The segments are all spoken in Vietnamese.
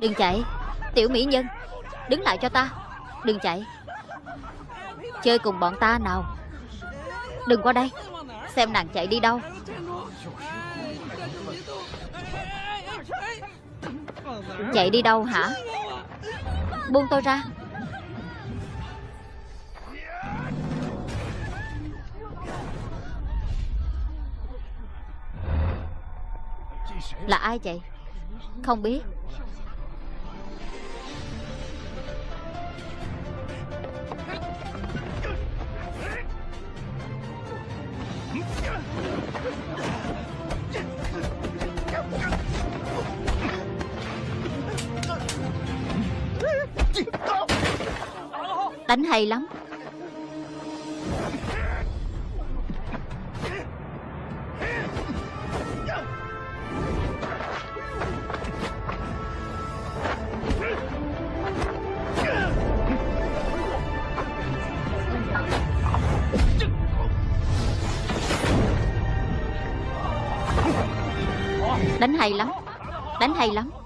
Đừng chạy. Tiểu mỹ nhân, Đứng lại cho ta. Đừng chạy. Chơi cùng bọn ta nào. Đừng qua đây. Xem nàng chạy đi đâu. Chạy đi đâu hả? Buông tôi ra. Là ai vậy? Không biết. Đánh hay lắm. Đánh hay lắm. Đánh hay lắm.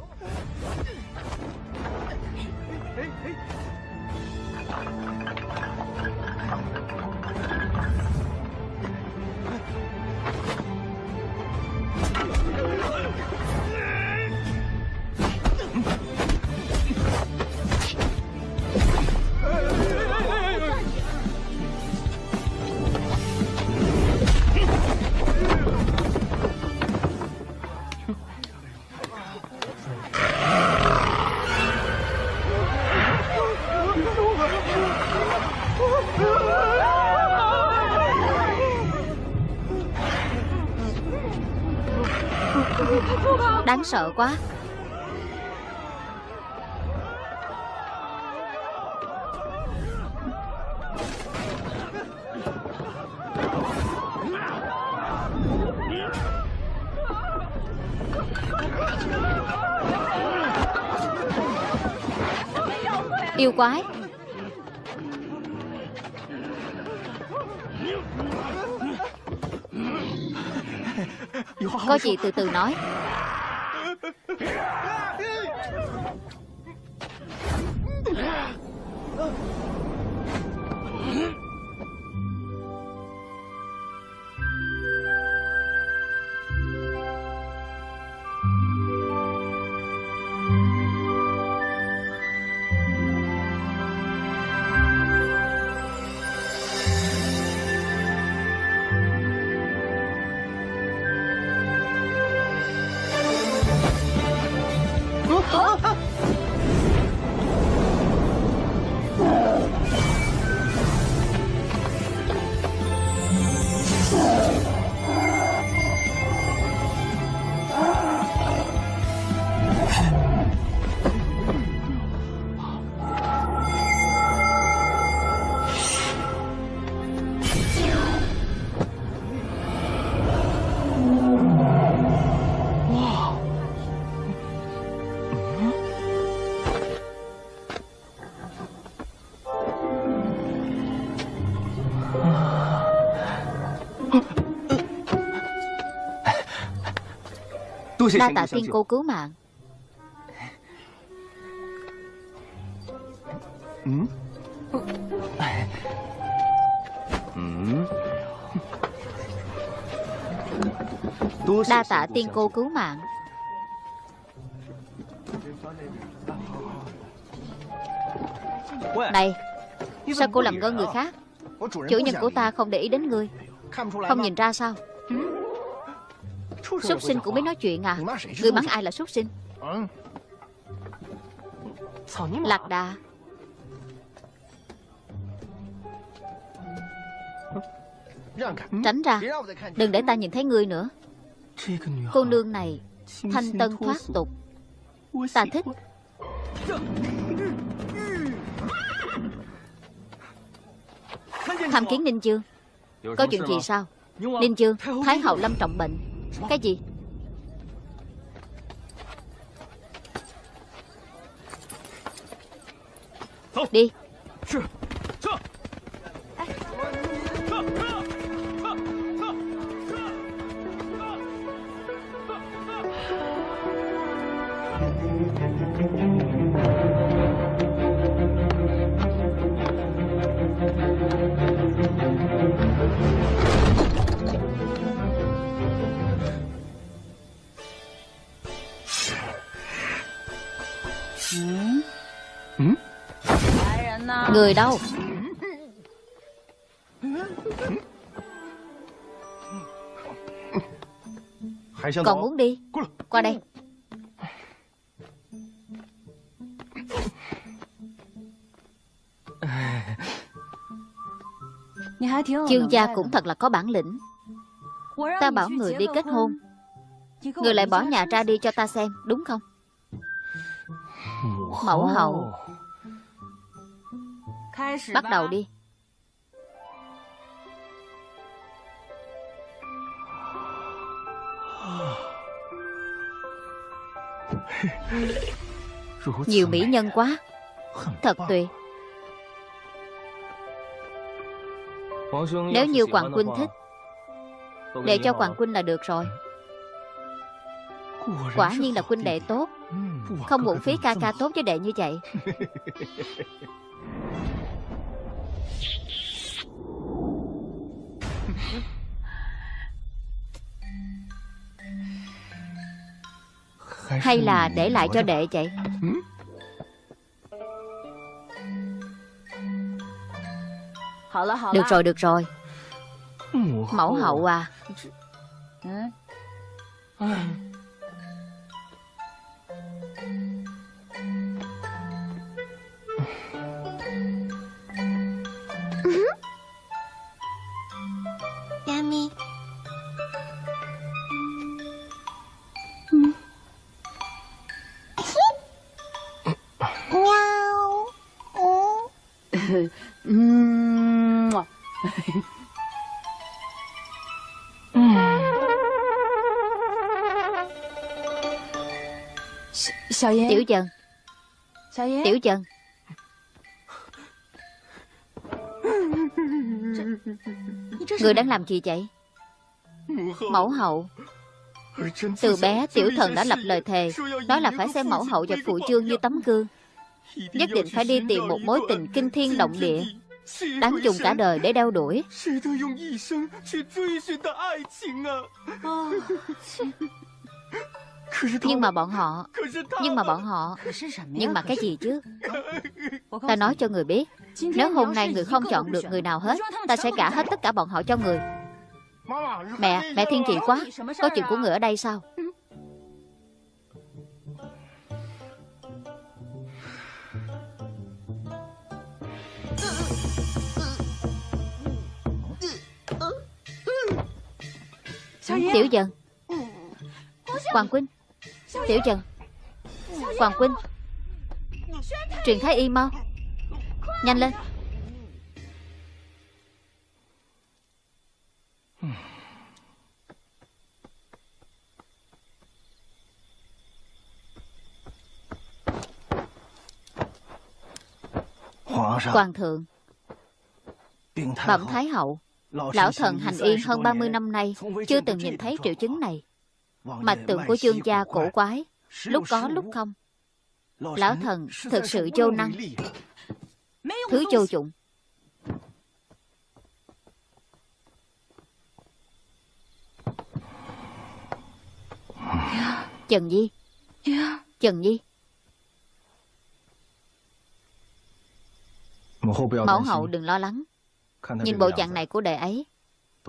Đáng sợ quá. Yêu quái. Có gì từ từ nói. Đa tạ tiên cô cứu mạng. Đa tạ tiên cô cứu mạng. Này Sao cô làm ngơ người khác? Chủ nhân của ta không để ý đến ngươi. Không nhìn ra sao Súc sinh cũng biết nói chuyện à. Người mắng ai là súc sinh? Lạc đà. Tránh ra. Đừng để ta nhìn thấy ngươi nữa. Cô nương này Thanh tân thoát tục. Ta thích. Tham kiến Ninh Dương Có chuyện gì sao? Ninh Dương Thái hậu lâm trọng bệnh Cái gì? Đi Người đâu. Còn muốn đi? Qua đây. Chương gia cũng thật là có bản lĩnh. Ta bảo người đi kết hôn. Người lại bỏ nhà ra đi cho ta xem Đúng không? Mẫu hậu Bắt đầu đi. Nhiều mỹ nhân quá. Thật tuyệt. Nếu như Hoàng Quynh thích Để cho Hoàng Quynh là được rồi. Quả nhiên là Quynh đệ tốt. Không muộn phí ca ca tốt với đệ như vậy Hay là để lại cho đệ vậy? Được rồi được rồi. Mẫu hậu à Tiểu Trần. Tiểu Trần. Người đang làm gì vậy? Mẫu hậu. Từ bé tiểu thần đã lập lời thề Đó là phải xem mẫu hậu và phụ chương như tấm gương. Nhất định phải đi tìm một mối tình kinh thiên động địa Đáng dùng cả đời để đeo đuổi Nhưng mà bọn họ Nhưng mà bọn họ Nhưng mà cái gì chứ? Ta nói cho người biết Nếu hôm nay người không chọn được người nào hết Ta sẽ gả hết tất cả bọn họ cho người. Mẹ, mẹ thiên vị quá Có chuyện của người ở đây sao? Tiểu dần. Hoàng Quynh Tiểu Trần. Hoàng Quynh. Truyền thái y mau. Nhanh lên. Hoàng thượng. Bẩm Thái hậu. Lão thần hành yên hơn 30 năm nay Chưa từng nhìn thấy triệu chứng này Mạch tượng của chương gia cổ quái Lúc có lúc không. Lão thần thực sự vô năng. Thứ vô dụng. Trần Di. Trần Di. Mẫu hậu đừng lo lắng. Nhìn bộ dạng này của đệ ấy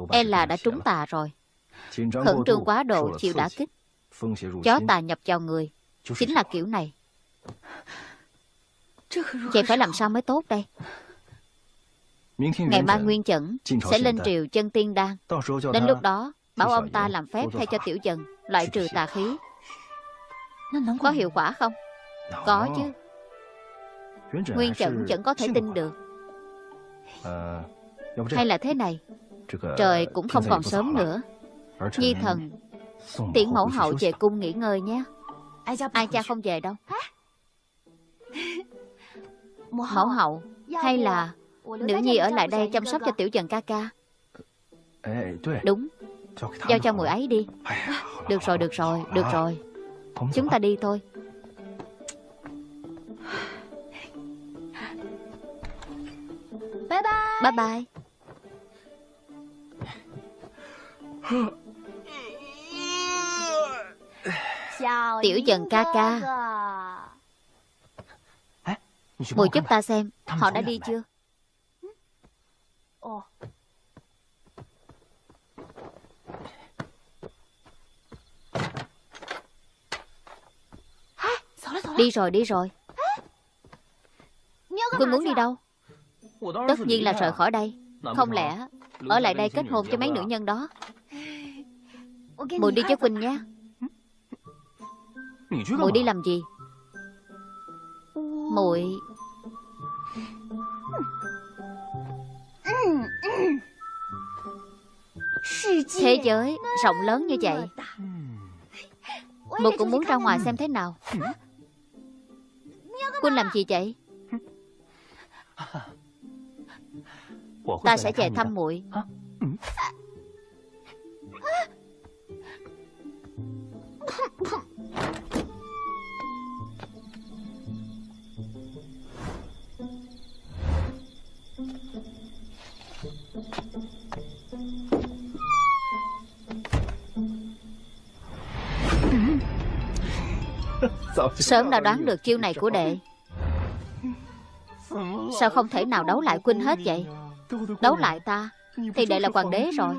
E là đã trúng tà rồi Khẩn trương quá độ chịu đả kích. Chó tà nhập vào người. Chính là kiểu này. Vậy phải làm sao mới tốt đây? Ngày mai Nguyên Chẩn Sẽ lên triều chân tiên đan. Đến lúc đó Bảo ông ta làm phép thay cho tiểu dần Loại trừ tà khí. Có hiệu quả không? Có chứ. Nguyên Chẩn vẫn có thể tin được. Hay là thế này. Trời cũng không còn sớm nữa Nhi thần Tiễn mẫu hậu về cung nghỉ ngơi nhé. Ai cha không về đâu? Mẫu hậu Hay là Nữ nhi ở lại đây chăm sóc cho tiểu trần ca ca? Đúng. Giao cho người ấy đi. Được rồi, được rồi, được rồi. Chúng ta đi thôi. Bye bye. Bye bye Tiểu dần ca ca. Mùi giúp ta xem Họ đã đi chưa? Ồ. Đi rồi đi rồi. Quân muốn đi đâu? Tất nhiên là rời khỏi đây. Không lẽ ở lại đây kết hôn cho mấy nữ nhân đó? Mùi đi với Quỳnh nha Mùi đi làm gì? Mùi Thế giới rộng lớn như vậy. Mùi cũng muốn ra ngoài xem thế nào. Quỳnh làm gì vậy? Ta sẽ về thăm muội Sớm đã đoán được chiêu này của đệ. Sao không thể nào đấu lại Quynh hết vậy? Đấu lại ta, Thì đệ là hoàng đế rồi.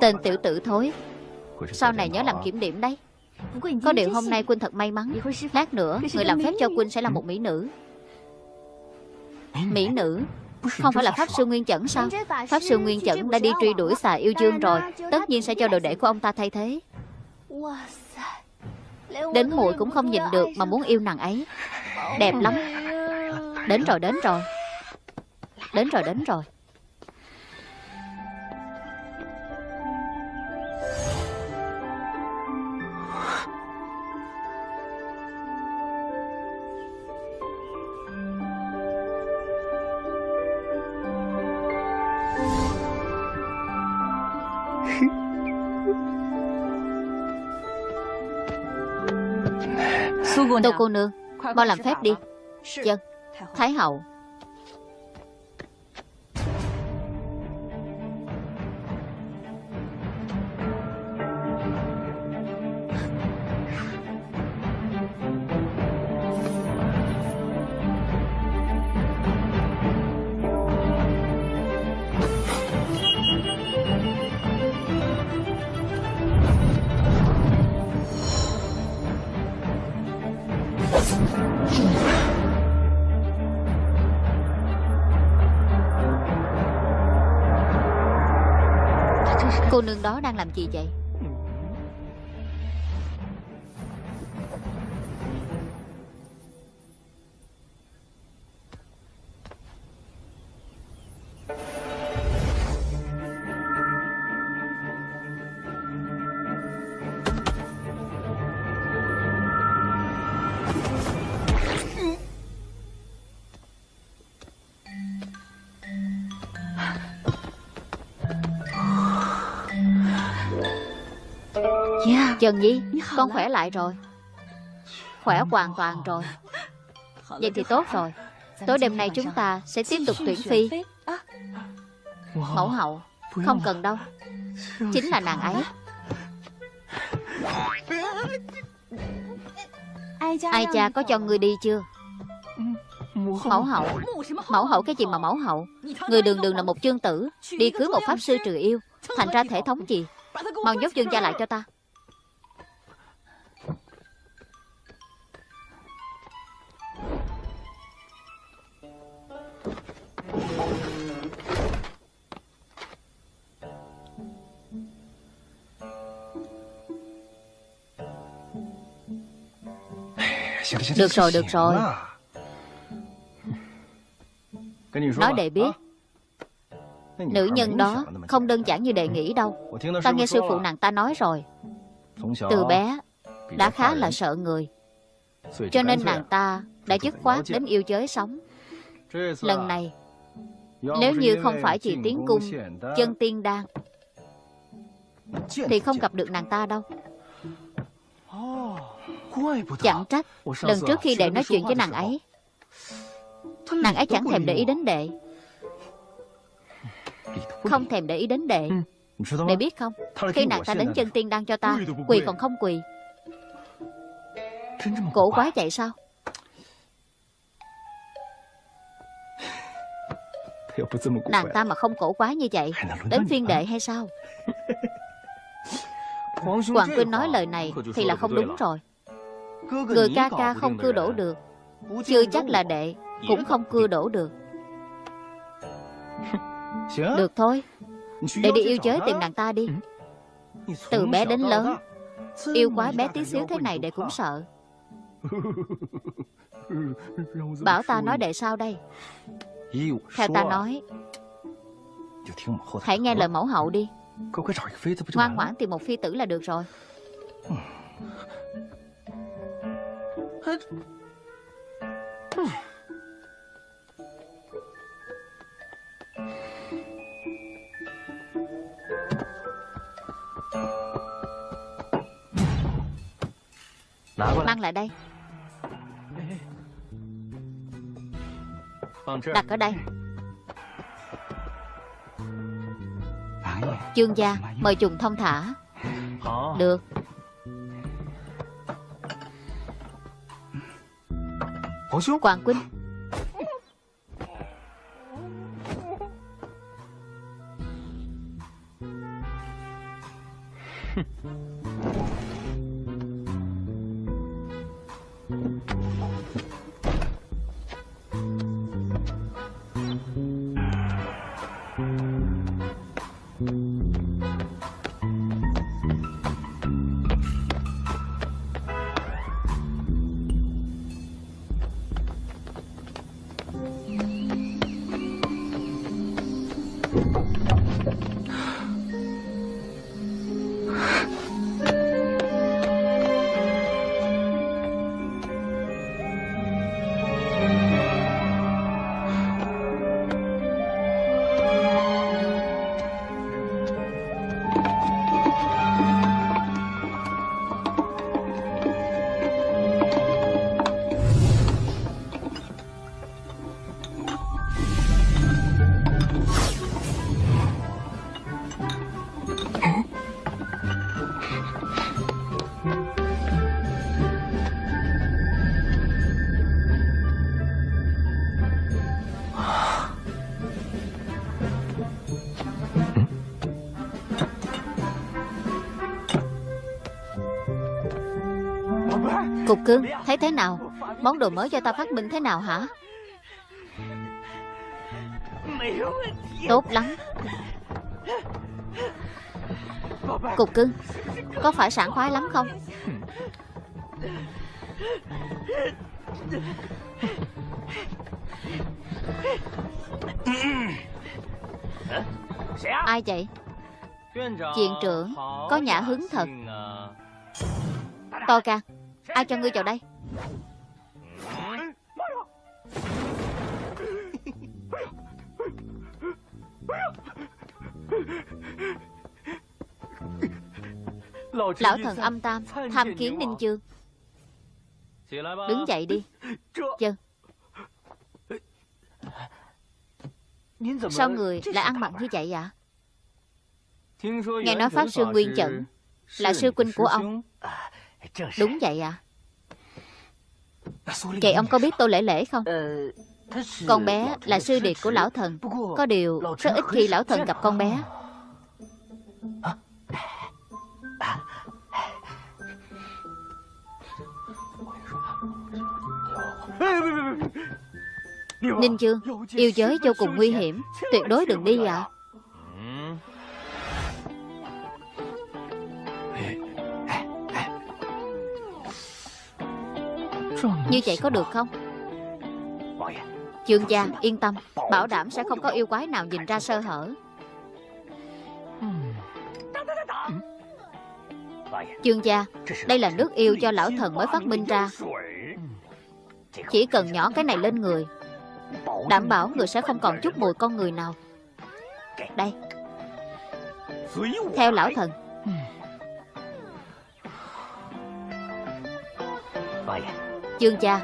Tên tiểu tử thối, Sau này nhớ làm kiểm điểm đấy. Có điều hôm nay Quynh thật may mắn. Lát nữa, Người làm phép cho Quynh sẽ là một mỹ nữ. Mỹ nữ. Không phải là Pháp Sư Nguyên Chẩn sao? Pháp Sư Nguyên Chẩn đã đi truy đuổi xà yêu dương rồi. Tất nhiên sẽ cho đồ đệ của ông ta thay thế. Đến muội cũng không nhìn được Mà muốn yêu nàng ấy. Đẹp lắm. Đến rồi đến rồi. Đến rồi đến rồi. Tô cô nương Mau làm phép đi. Dân Thái hậu nương đó đang làm gì vậy? Trần Nhi Con khỏe lại rồi. Khỏe hoàn toàn rồi. Vậy thì tốt rồi. Tối đêm nay chúng ta sẽ tiếp tục tuyển phi. Mẫu hậu Không cần đâu. Chính là nàng ấy. Ai cha có cho người đi chưa? Mẫu hậu. Mẫu hậu. Cái gì mà mẫu hậu? Người đường đường là một chương tử Đi cưới một pháp sư trừ yêu. Thành ra thể thống gì? Mau nhốt dương gia lại cho ta Được rồi, được rồi. Nói đệ biết. Nữ nhân đó không đơn giản như đệ nghĩ đâu. Ta nghe sư phụ nàng ta nói rồi. Từ bé Đã khá là sợ người. Cho nên nàng ta đã dứt khoát đến yêu giới sống. Lần này Nếu như không phải chỉ tiến cung Chân tiên đan Thì không gặp được nàng ta đâu Chẳng trách Lần trước khi đệ nói chuyện với nàng ấy Nàng ấy chẳng thèm để ý đến đệ. Không thèm để ý đến đệ. Đệ biết không? Khi nàng ta đến chân tiên đang cho ta Quỳ còn không quỳ. Cổ quá vậy sao? Nàng ta mà không cổ quá như vậy Đến phiên đệ hay sao? Hoàng Quynh nói lời này Thì là không đúng rồi Người ca ca không cưa đổ được. Chưa chắc là đệ Cũng không cưa đổ được. Được thôi. Đệ đi yêu giới tìm nàng ta đi. Từ bé đến lớn. Yêu quái bé tí xíu thế này đệ cũng sợ. Bảo ta nói đệ sao đây. Theo ta nói. Hãy nghe lời mẫu hậu đi. Ngoan ngoãn tìm một phi tử là được rồi Mang lại đây. Đặt ở đây. Chương gia Mời trùng thông thả. Được Quảng Quynh Cục cưng, thấy thế nào? Món đồ mới cho ta phát minh thế nào hả? Tốt lắm. Cục cưng Có phải sảng khoái lắm không? Ai vậy? Chuyện trưởng Có nhã hứng thật. To ca Ai cho ngươi vào đây? Lão thần âm tam Tham kiến Ninh Chương Đứng dậy đi. Chân Sao người lại ăn mặc như vậy ạ? Nghe nói Pháp Sư Nguyên Chẩn Là sư huynh của ông. Đúng vậy à Vậy ông có biết Tô Lễ Lễ không? Con bé là sư điệt của lão thần. Có điều rất ít khi lão thần gặp con bé. Ninh Dương Yêu giới vô cùng nguy hiểm. Tuyệt đối đừng đi ạ à. Như vậy có được không? Chương gia, yên tâm. Bảo đảm sẽ không có yêu quái nào nhìn ra sơ hở. Chương gia, Đây là nước yêu cho lão thần mới phát minh ra. Chỉ cần nhỏ cái này lên người, Đảm bảo người sẽ không còn chút mùi con người nào. Đây, Theo lão thần. Chương cha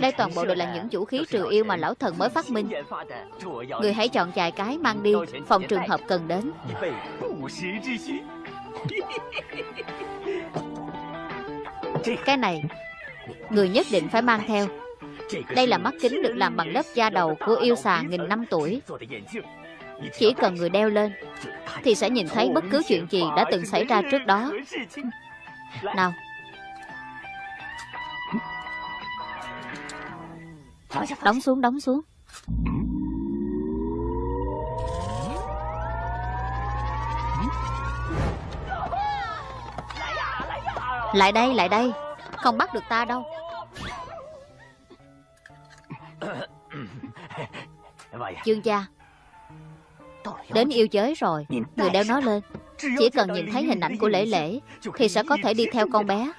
Đây toàn bộ đều là những vũ khí trừ yêu mà lão thần mới phát minh. Người hãy chọn vài cái mang đi Phòng trường hợp cần đến. Cái này Người nhất định phải mang theo. Đây là mắt kính được làm bằng lớp da đầu Của yêu xà nghìn năm tuổi. Chỉ cần người đeo lên Thì sẽ nhìn thấy bất cứ chuyện gì đã từng xảy ra trước đó. Nào Đóng xuống, đóng xuống. Lại đây, lại đây. Không bắt được ta đâu. Dương gia Đến yêu giới rồi. Người đeo nó lên. Chỉ cần nhìn thấy hình ảnh của lễ lễ Thì sẽ có thể đi theo con bé.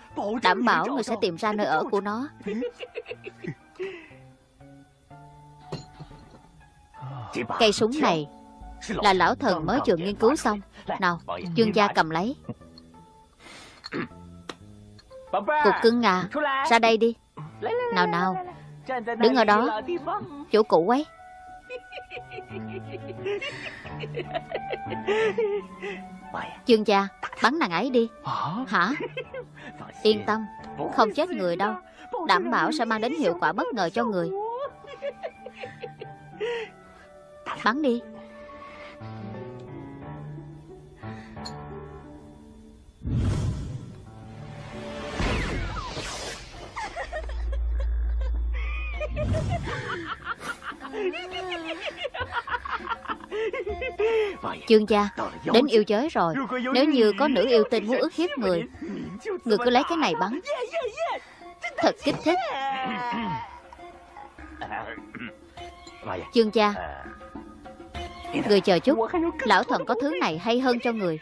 Đảm bảo người sẽ tìm ra nơi ở của nó Cây súng này Là lão thần mới vừa nghiên cứu xong. Nào, dương gia cầm lấy. Cục cưng à Ra đây đi. Nào nào Đứng ở đó. Chỗ cũ ấy. Dương gia Bắn nàng ấy đi. Hả? Yên tâm Không chết người đâu. Đảm bảo sẽ mang đến hiệu quả bất ngờ cho người Bắn đi. Chương gia, Đến yêu giới rồi. Nếu như có nữ yêu tinh muốn ức hiếp người Người cứ lấy cái này bắn. Thật kích thích. Chương gia Người chờ chút. Lão thần có thứ này hay hơn cho người.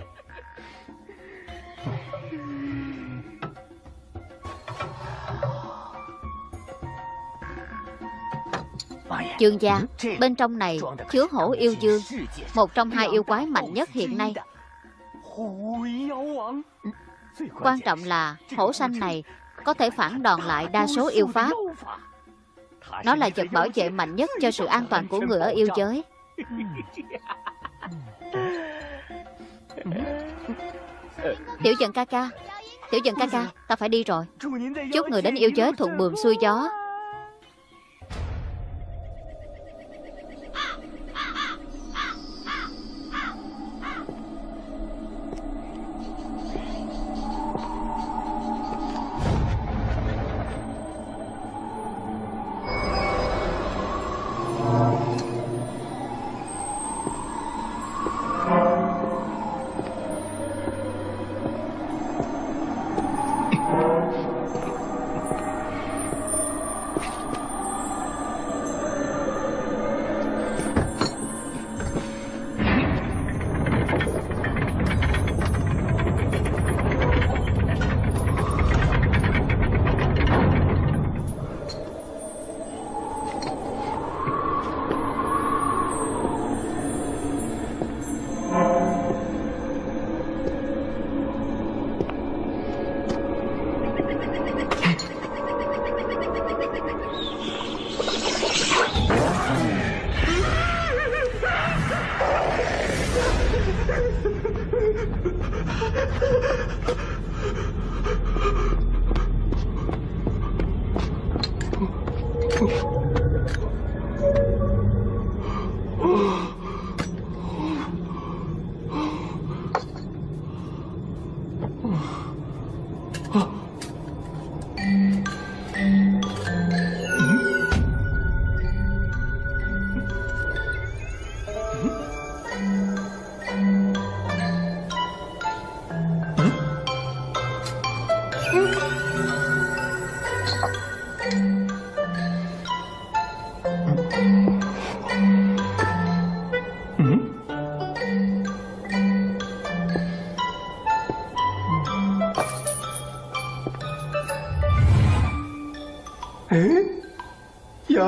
Dương gia Bên trong này chứa hổ yêu dương Một trong hai yêu quái mạnh nhất hiện nay. Quan trọng là hổ xanh này Có thể phản đòn lại đa số yêu pháp. Nó là vật bảo vệ mạnh nhất Cho sự an toàn của người ở yêu giới Tiểu dần ca ca, Tiểu dần ca ca, Ta phải đi rồi. Chúc người đến yêu giới thuận buồm xuôi gió.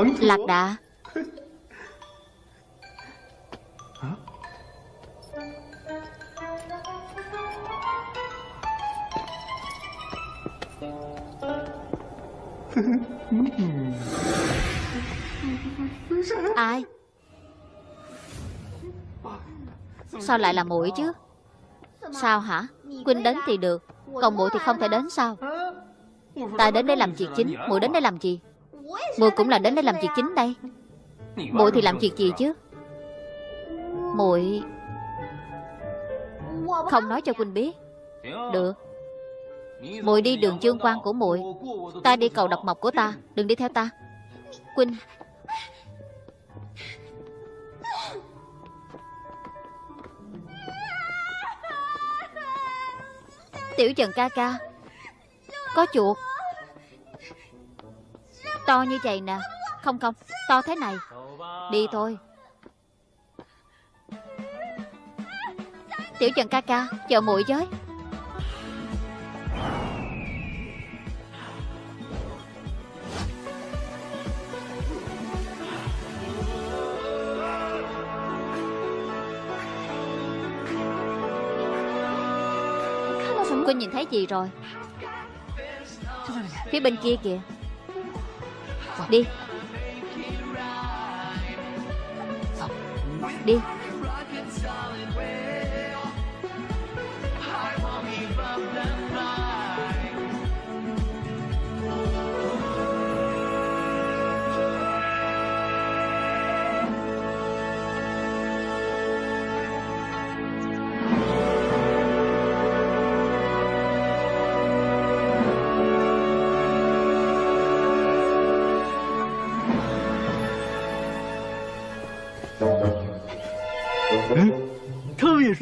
Lạc đà. Ai? Sao lại là muội chứ? Sao hả? Quynh đến thì được Còn muội thì không thể đến sao? Ta đến đây làm việc chính? Muội đến đây làm gì muội cũng là đến đây làm việc chính đây. Muội thì làm việc gì chứ? Muội không nói cho quỳnh biết. Được. Muội đi đường chương quan của muội Ta đi cầu độc mộc của ta. Đừng đi theo ta. Quỳnh. Tiểu Trần ca ca. Có chuột. To như vậy nè. Không không. To thế này. Đi thôi. Tiểu Trần ca ca, Chờ muội với. Cô nhìn thấy gì rồi? Phía bên kia kìa. Đi. Đi.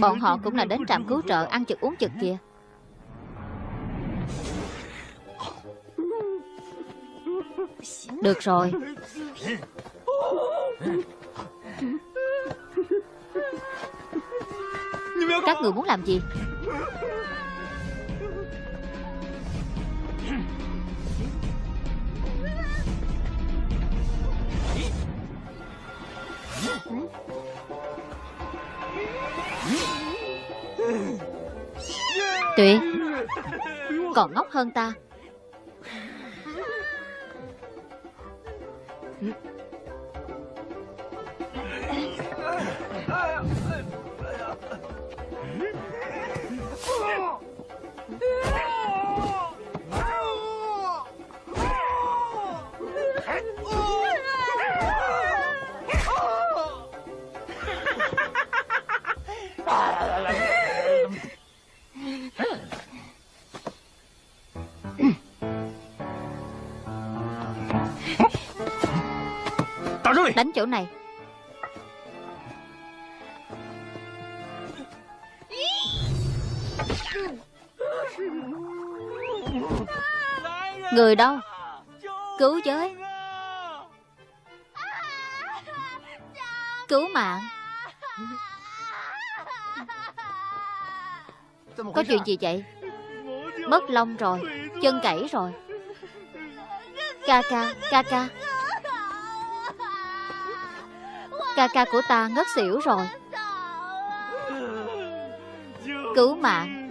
Bọn họ cũng là đến trạm cứu trợ Ăn chực uống chực kìa. Được rồi. Các người muốn làm gì? Tuyệt Còn ngốc hơn ta. Đánh chỗ này. Người đâu Cứu với Cứu mạng. Có chuyện gì vậy? Mất lông rồi. Chân cẩy rồi. Ca ca Ca ca. Ca ca của ta ngất xỉu rồi. Cứu mạng.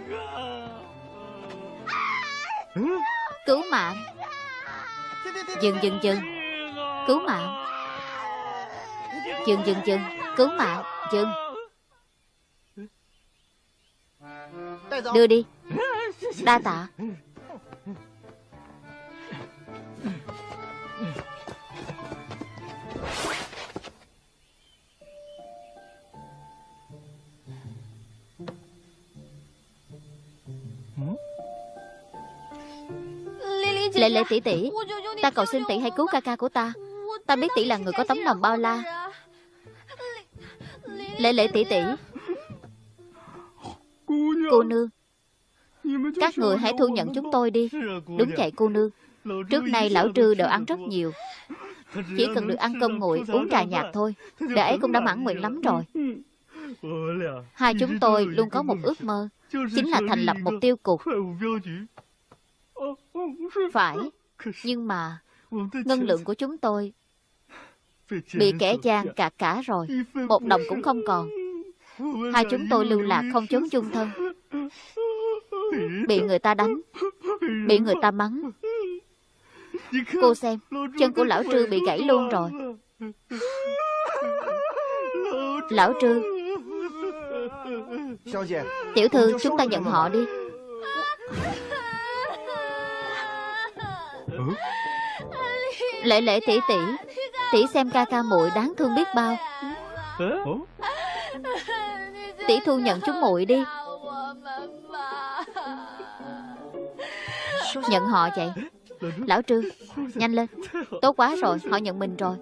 Cứu mạng. Dừng dừng dừng. Cứu mạng. Dừng dừng dừng. Cứu mạng. Dừng. Đưa đi. Đa tạ. Lệ lệ tỷ tỷ Ta cầu xin tỷ hãy cứu ca ca của ta. Ta biết tỷ là người có tấm lòng bao la. Lệ lệ tỷ tỷ. Cô nương Các người hãy thu nhận chúng tôi đi. Đúng vậy cô nương Trước nay lão trư đều ăn rất nhiều. Chỉ cần được ăn cơm nguội Uống trà nhạt thôi Đệ ấy cũng đã mãn nguyện lắm rồi. Hai chúng tôi luôn có một ước mơ Chính là thành lập một tiêu cục phải Nhưng mà Ngân lượng của chúng tôi Bị kẻ gian cạt cả rồi. Một đồng cũng không còn. Hai chúng tôi lưu lạc không trốn chung thân. Bị người ta đánh Bị người ta mắng. Cô xem Chân của lão trư bị gãy luôn rồi. Lão trư. Tiểu thư chúng ta nhận họ đi Lệ lệ tỷ tỷ Tỷ xem ca ca muội đáng thương biết bao. Tỷ thu nhận chúng muội đi. Nhận họ vậy. Lão Trương Nhanh lên. Tốt quá rồi Họ nhận mình rồi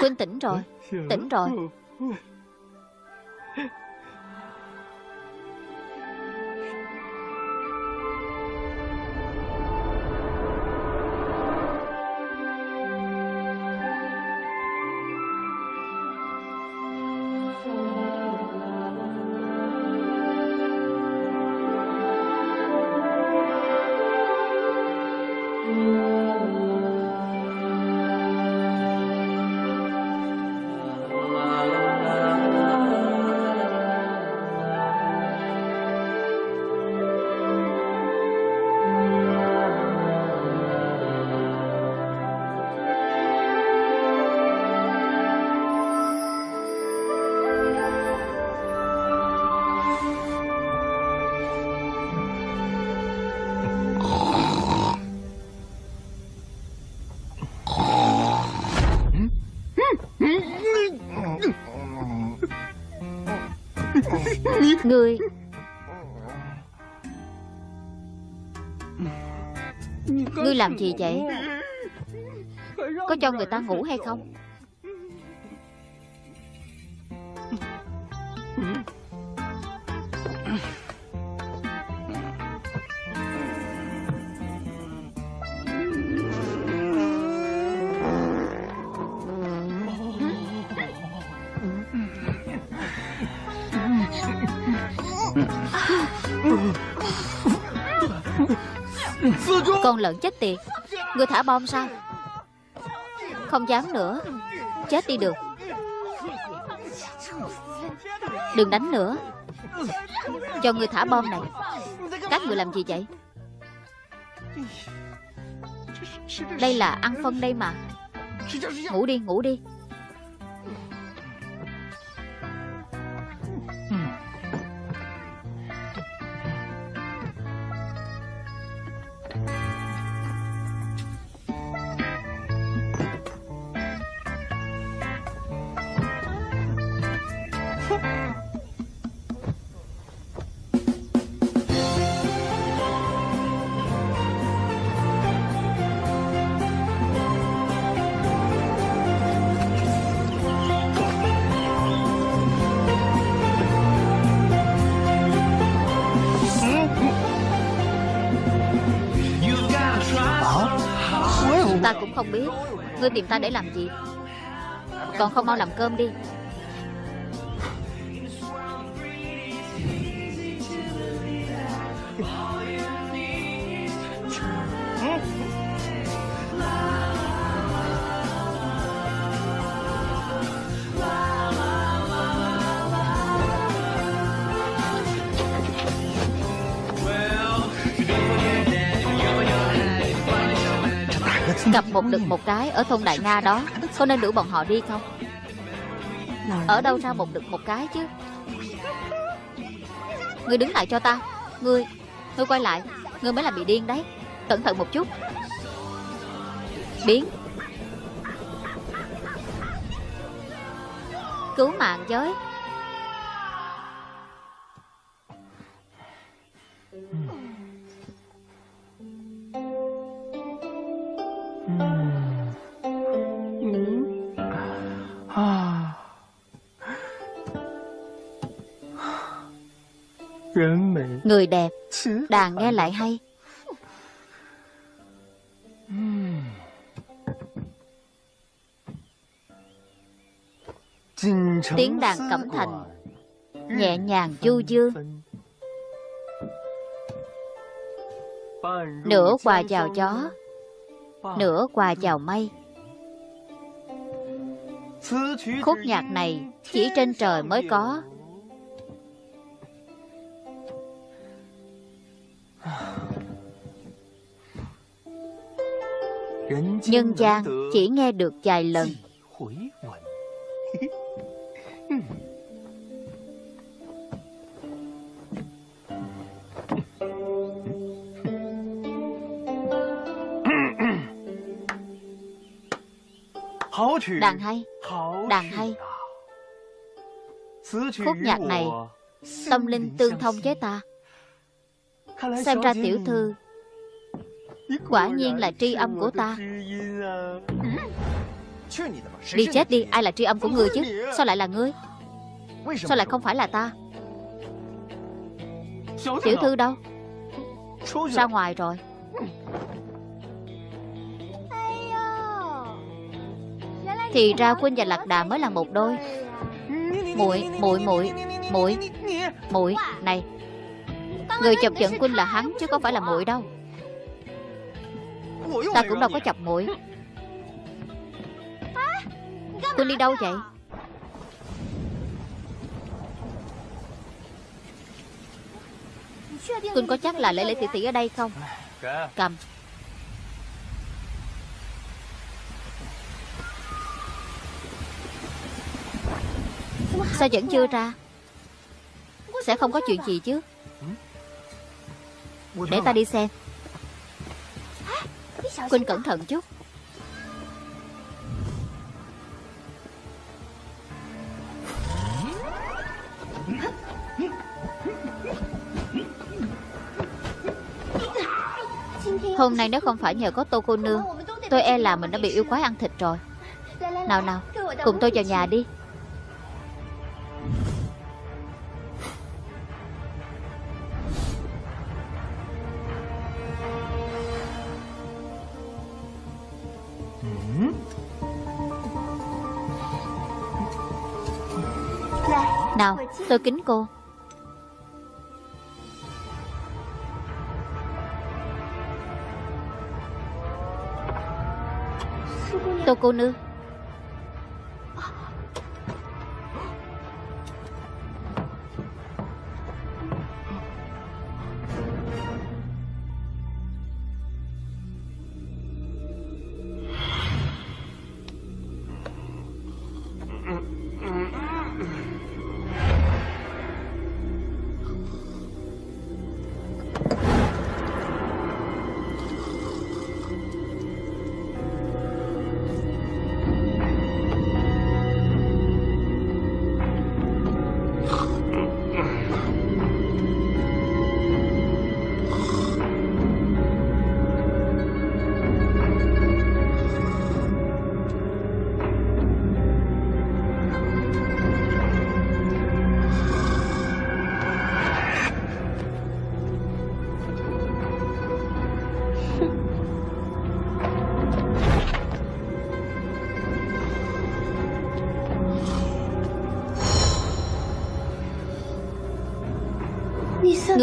Quynh tỉnh rồi Tỉnh rồi Ngươi Ngươi làm gì vậy? Có cho người ta ngủ hay không? Con lợn chết tiệt. Ngươi thả bom sao? Không dám nữa. Chết đi được. Đừng đánh nữa. Cho người thả bom này. Các người làm gì vậy? Đây là ăn phân đây mà. Ngủ đi ngủ đi. Ta cũng không biết. Ngươi tìm ta để làm gì? Còn không mau làm cơm đi. Gặp một đực một cái ở thôn Đại Nga đó, Có nên đuổi bọn họ đi không? Ở đâu ra một đực một cái chứ? Ngươi đứng lại cho ta. Ngươi Ngươi quay lại. Ngươi mới là bị điên đấy. Cẩn thận một chút. Biến. Cứu mạng giới. Người đẹp. Đàn nghe lại hay. Tiếng đàn cẩm thành. Nhẹ nhàng du dương. Nửa quà chào chó Nửa quà chào mây. Khúc nhạc này chỉ trên trời mới có Nhân gian chỉ nghe được vài lần. Đàn hay Đàn hay. Khúc nhạc này Tâm linh tương thông với ta Xem ra tiểu thư Quả nhiên là tri âm của ta Đi chết đi Ai là tri âm của ngươi chứ Sao lại là ngươi Sao lại không phải là ta Tiểu thư đâu Ra ngoài rồi Thì ra Quynh và Lạc Đà mới là một đôi muội muội muội muội muội này người chọc giận Quynh là hắn, chứ không phải là muội đâu. Ta cũng đâu có chọc muội. Quynh đi đâu vậy? Quynh có chắc là lễ lễ tỷ tỷ ở đây không? Cầm. Sao vẫn chưa ra? Sẽ không có chuyện gì chứ? Để ta đi xem. Quynh cẩn thận chút. Hôm nay nếu không phải nhờ có tô cô nương Tôi e là mình đã bị yêu quái ăn thịt rồi. Nào nào Cùng tôi vào nhà đi tôi kính cô. Tô cô nương.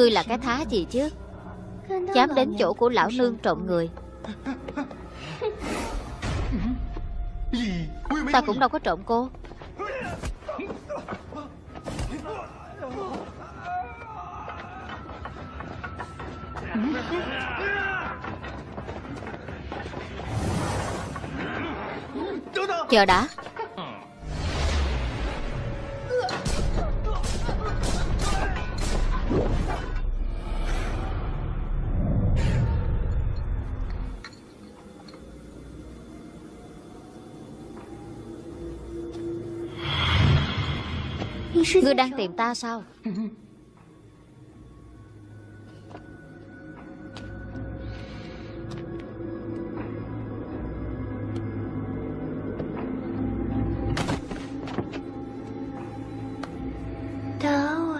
Ngươi là cái thá gì chứ? Dám đến chỗ của lão nương trộm người. Ta cũng đâu có trộm cô. Chờ đã. Ngươi đang tìm ta sao?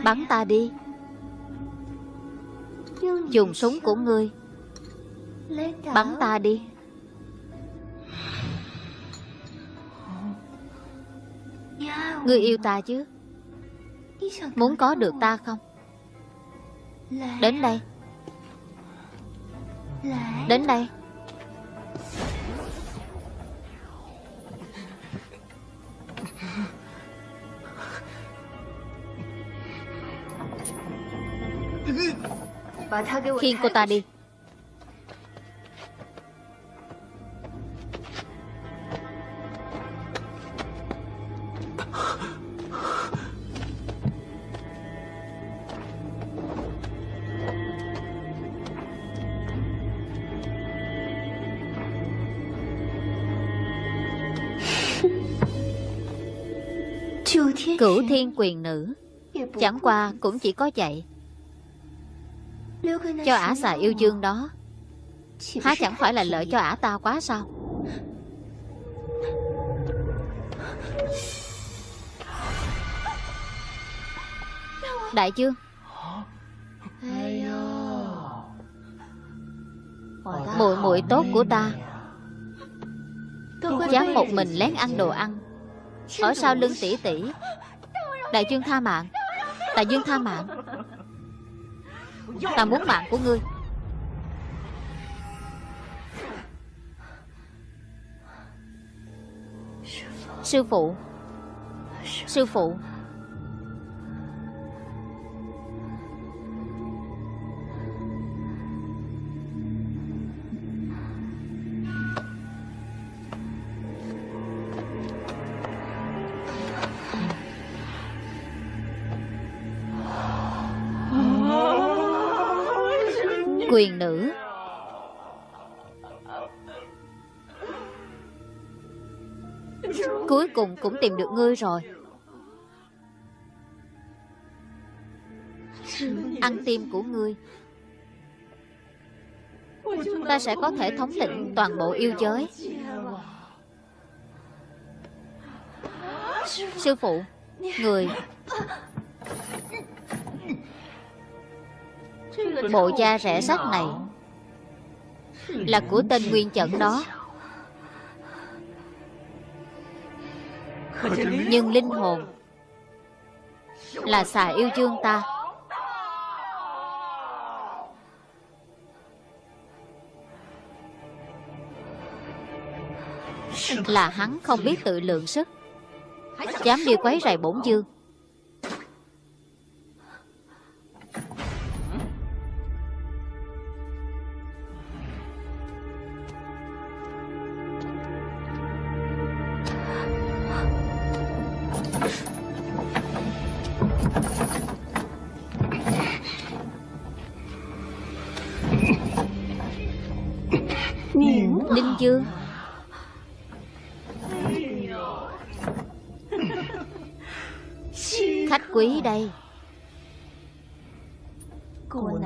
Bắn ta đi. Dùng súng của ngươi. Bắn ta đi. Ngươi yêu ta chứ Muốn có được ta không? Đến đây. Đến đây. Khiêng cô ta đi thiên quyền nữ. Chẳng qua cũng chỉ có vậy. Cho ả xà yêu dương đó. Há chẳng phải là lợi cho ả ta quá sao? Đại dương. Muội muội tốt của ta. Dám một mình lén ăn đồ ăn. Ở sau lưng tỷ tỷ. Đại dương tha mạng. Đại dương tha mạng. Ta muốn mạng của ngươi. Sư phụ. Sư phụ. Quyền nữ. Cuối cùng cũng tìm được ngươi rồi. Ăn tim của ngươi. Ta sẽ có thể thống lĩnh toàn bộ yêu giới. Sư phụ, Người Bộ da rẻ sắt này Là của tên nguyên trận đó. Nhưng linh hồn Là xà yêu chương ta. Là hắn không biết tự lượng sức Dám đi quấy rầy bổn dương phí đây.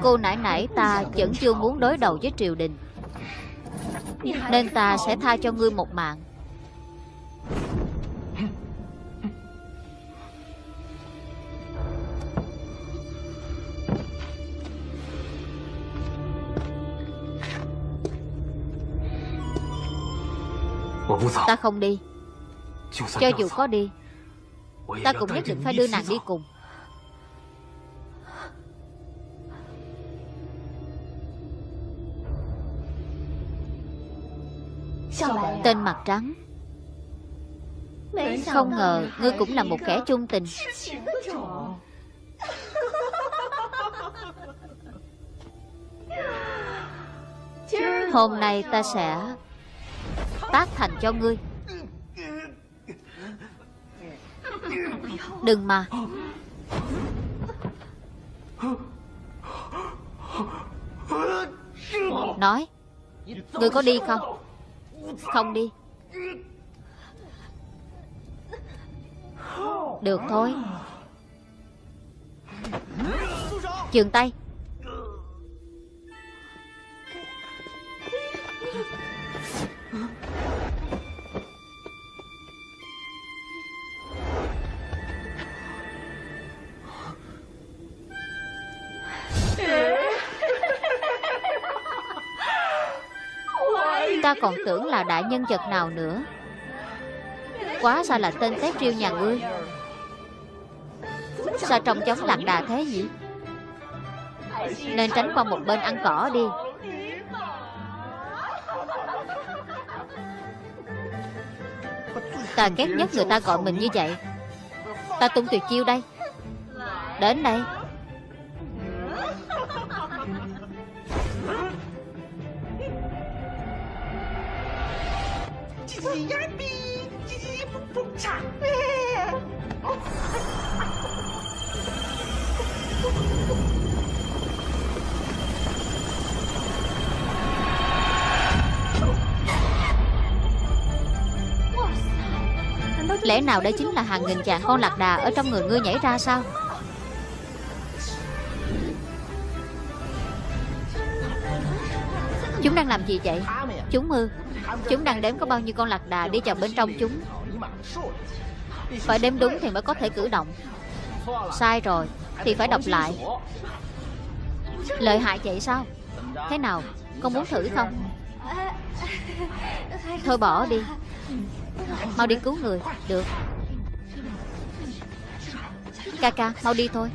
Cô nãy nãy ta vẫn chưa muốn đối đầu với triều đình Nên ta sẽ tha cho ngươi một mạng. Ta không đi. Cho dù có đi Ta cũng nhất định phải đưa nàng đi cùng. Tên mặt trắng. Không ngờ ngươi cũng là một kẻ chung tình. Hôm nay ta sẽ Tác thành cho ngươi. Đừng mà. Nói người có đi không? Không đi. Được thôi. Dừng tay. Ta còn tưởng là đại nhân vật nào nữa. Quá sao là tên tép riêu nhà ngươi? Sao trông chống lạc đà thế nhỉ? Nên tránh qua một bên ăn cỏ đi. Ta ghét nhất người ta gọi mình như vậy. Ta tung tuyệt chiêu đây. Đến đây. Nào đây chính là hàng nghìn dạng con lạc đà Ở trong người ngươi nhảy ra sao? Chúng đang làm gì vậy? Chúng ư? Chúng đang đếm có bao nhiêu con lạc đà đi vào bên trong chúng? Phải đếm đúng thì mới có thể cử động. Sai rồi, Thì phải đọc lại. Lợi hại vậy sao? Thế nào? Con muốn thử không? Thôi bỏ đi. Mau đi cứu người Được. Ca ca mau đi thôi.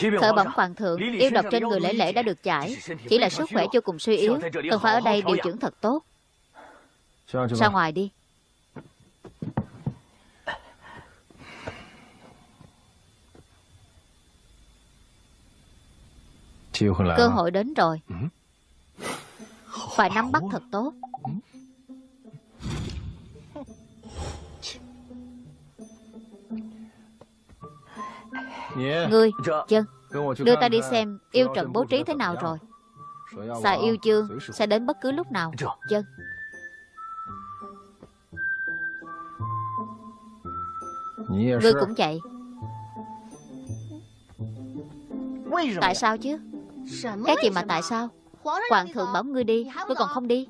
Khởi bẩm hoàng thượng Yêu độc trên người lễ lễ đã được giải. Chỉ là sức khỏe vô cùng suy yếu Cần phải ở đây điều dưỡng thật tốt. Ra ngoài đi. Cơ hội đến rồi. Phải nắm bắt thật tốt Ngươi, chân. Đưa ta đi xem yêu trận bố trí thế nào rồi? Xà yêu chương Sẽ đến bất cứ lúc nào. Chân. Ngươi cũng vậy. Tại sao chứ? Cái gì mà tại sao? Hoàng thượng bảo ngươi đi Ngươi còn không đi.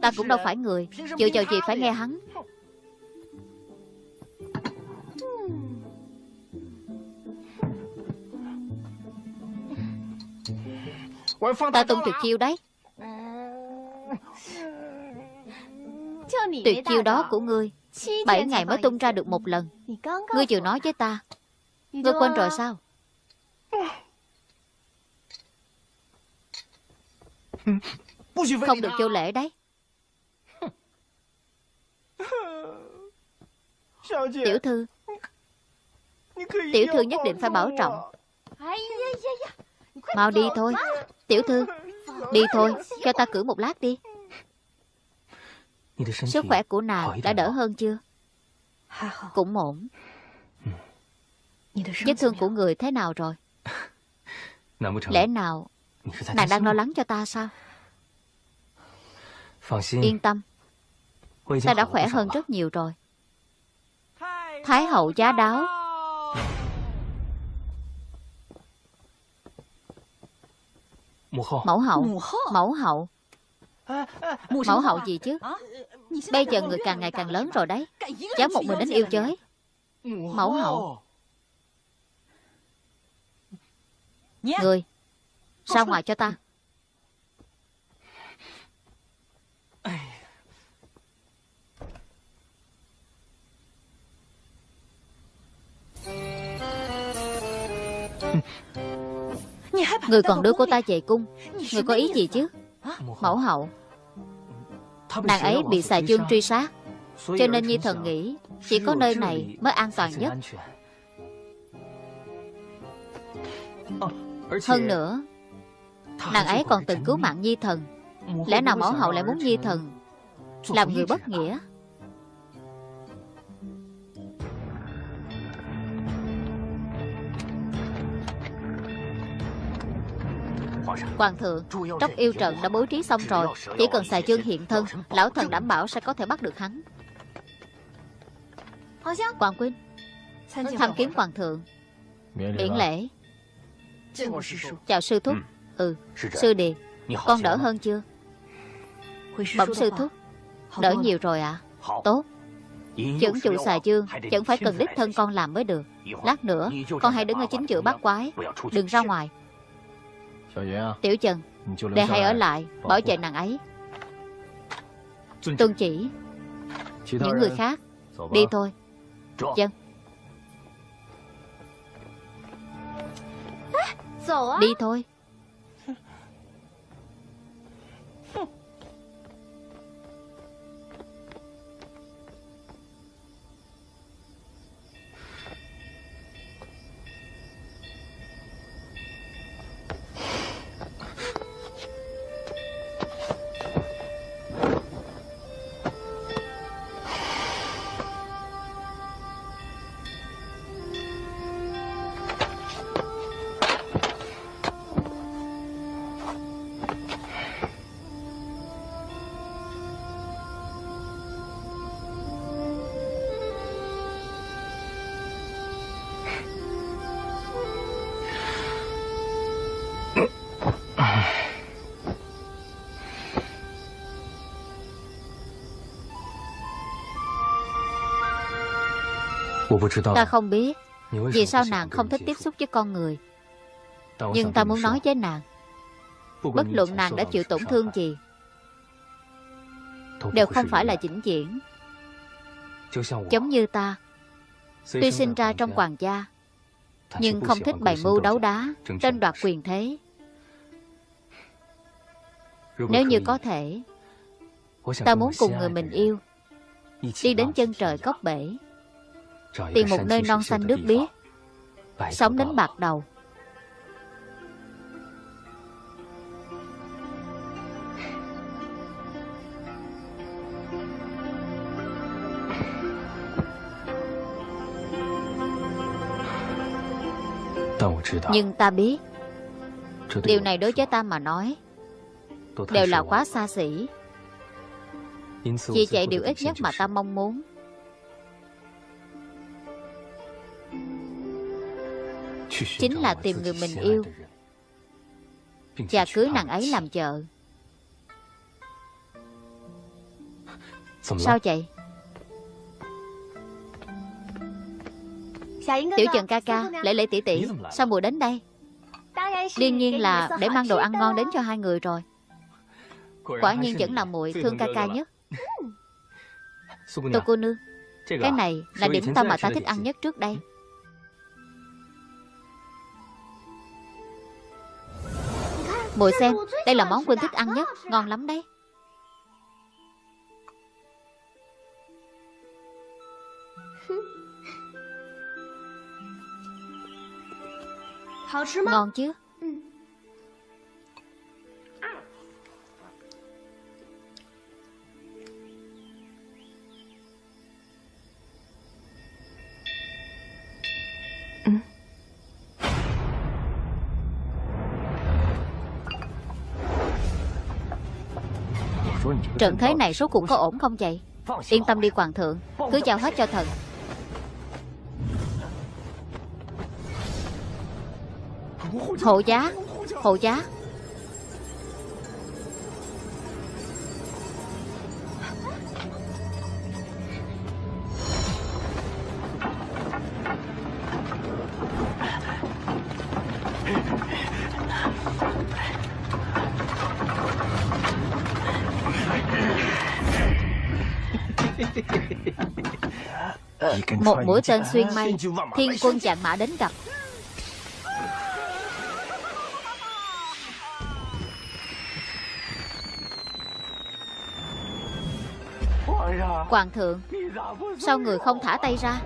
Ta cũng đâu phải người. Dựa vào gì phải nghe hắn Ta tung tuyệt chiêu đấy. Tuyệt chiêu đó của ngươi Bảy ngày mới tung ra được một lần. Ngươi vừa nói với ta Ngươi quên rồi sao? Không được vô lễ đấy. Tiểu thư. Tiểu thư nhất định phải bảo trọng. Mau đi thôi Tiểu thư Đi thôi Cho ta cử một lát đi. Sức khỏe của nàng đã đỡ hơn chưa? Cũng ổn. Vết thương của người thế nào rồi? Lẽ nào Nàng đang lo lắng cho ta sao? Yên tâm. Ta đã khỏe hơn rất nhiều rồi. Thái hậu giá đáo Mẫu hậu. Mẫu hậu. Mẫu hậu gì chứ? Bây giờ người càng ngày càng lớn rồi đấy. Cháu một mình đến yêu chơi Mẫu hậu. Người Ra ngoài cho ta Người còn đưa cô ta về cung Người có ý gì chứ? Mẫu hậu Nàng ấy bị xà chương truy sát Cho nên Nhi thần nghĩ Chỉ có nơi này mới an toàn nhất. Hơn nữa Nàng ấy còn từng cứu mạng Nhi thần. Lẽ nào mẫu hậu lại muốn Nhi thần Làm người bất nghĩa Hoàng thượng Tróc yêu trận đã bố trí xong rồi Chỉ cần xài chương hiện thân Lão thần đảm bảo sẽ có thể bắt được hắn. Hoàng Quynh Tham kiến Hoàng thượng Miễn lễ Chào sư thúc. Ừ, sư sư điệt Con đỡ hơn chưa? Bẩm sư thúc Đỡ nhiều rồi ạ. À? Tốt. Chẩn trụ xà dương Chẳng phải cần đích thân con làm mới được. Lát nữa con hãy đứng ở chính giữa bát quái. Đừng ra ngoài Tiểu Trần Đệ hãy ở lại Bảo vệ nàng ấy. Tuân chỉ Những người khác Đi thôi. Dân. Đi thôi Ta không biết. Vì sao nàng không thích tiếp xúc với con người? Nhưng ta muốn nói với nàng Bất luận nàng đã chịu tổn thương gì Đều không phải là vĩnh viễn. Giống như ta. Tuy sinh ra trong hoàng gia Nhưng không thích bày mưu đấu đá Tranh đoạt quyền thế. Nếu như có thể Ta muốn cùng người mình yêu Đi đến chân trời cốc bể Tìm một nơi non xanh nước biếc. Sống đến bạc đầu. Nhưng ta biết. Điều này đối với ta mà nói Đều là quá xa xỉ. Vì vậy điều ít nhất mà ta mong muốn Chính là tìm người mình yêu. Và cưới nàng ấy làm vợ. Sao vậy? Tiểu Trần ca ca Lễ lễ tỷ tỷ Sao mùa đến đây? Đương nhiên là để mang đồ ăn ngon đến cho hai người rồi. Quả nhiên vẫn là muội thương ca ca nhất. Tô cô nương Cái này là điểm tâm mà ta thích ăn nhất trước đây Mùi xem Đây là món Quynh thích ăn nhất Ngon lắm đấy. Ngon chứ Trận thế này số cuộc có ổn không vậy? Yên tâm đi, hoàng thượng. Cứ giao hết cho thần. Hộ giá Hộ giá. Một mũi tên xuyên mây Thiên quân chặn mã đến gặp. Hoàng thượng Sao người không thả tay ra?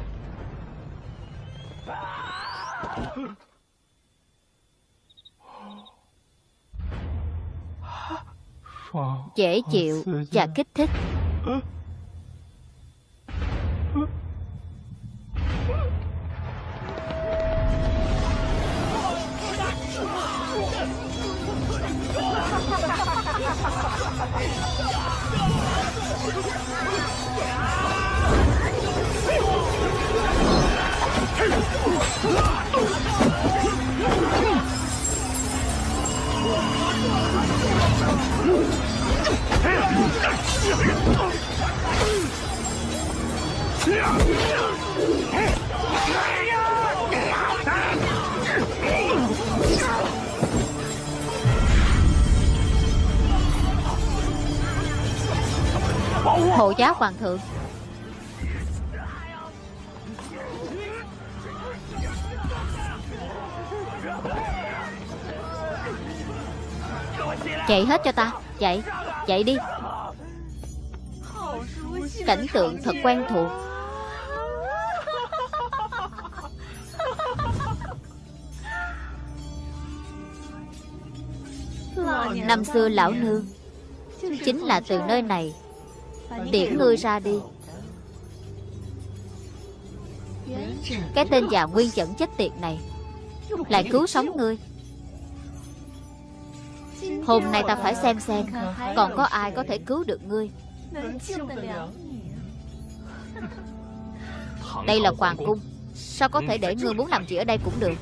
Dễ chịu và kích thích hộ giáo hoàng thượng. Chạy hết cho ta. Chạy. Chạy đi. Cảnh tượng thật quen thuộc. Năm xưa lão nương, Chính là từ nơi này Tiễn ngươi ra đi. Cái tên già nguyên chẩn chết tiệt này, Lại cứu sống ngươi. Hôm nay ta phải xem xem Còn có ai có thể cứu được ngươi? Đây là hoàng cung. Sao có thể để ngươi muốn làm gì ở đây cũng được?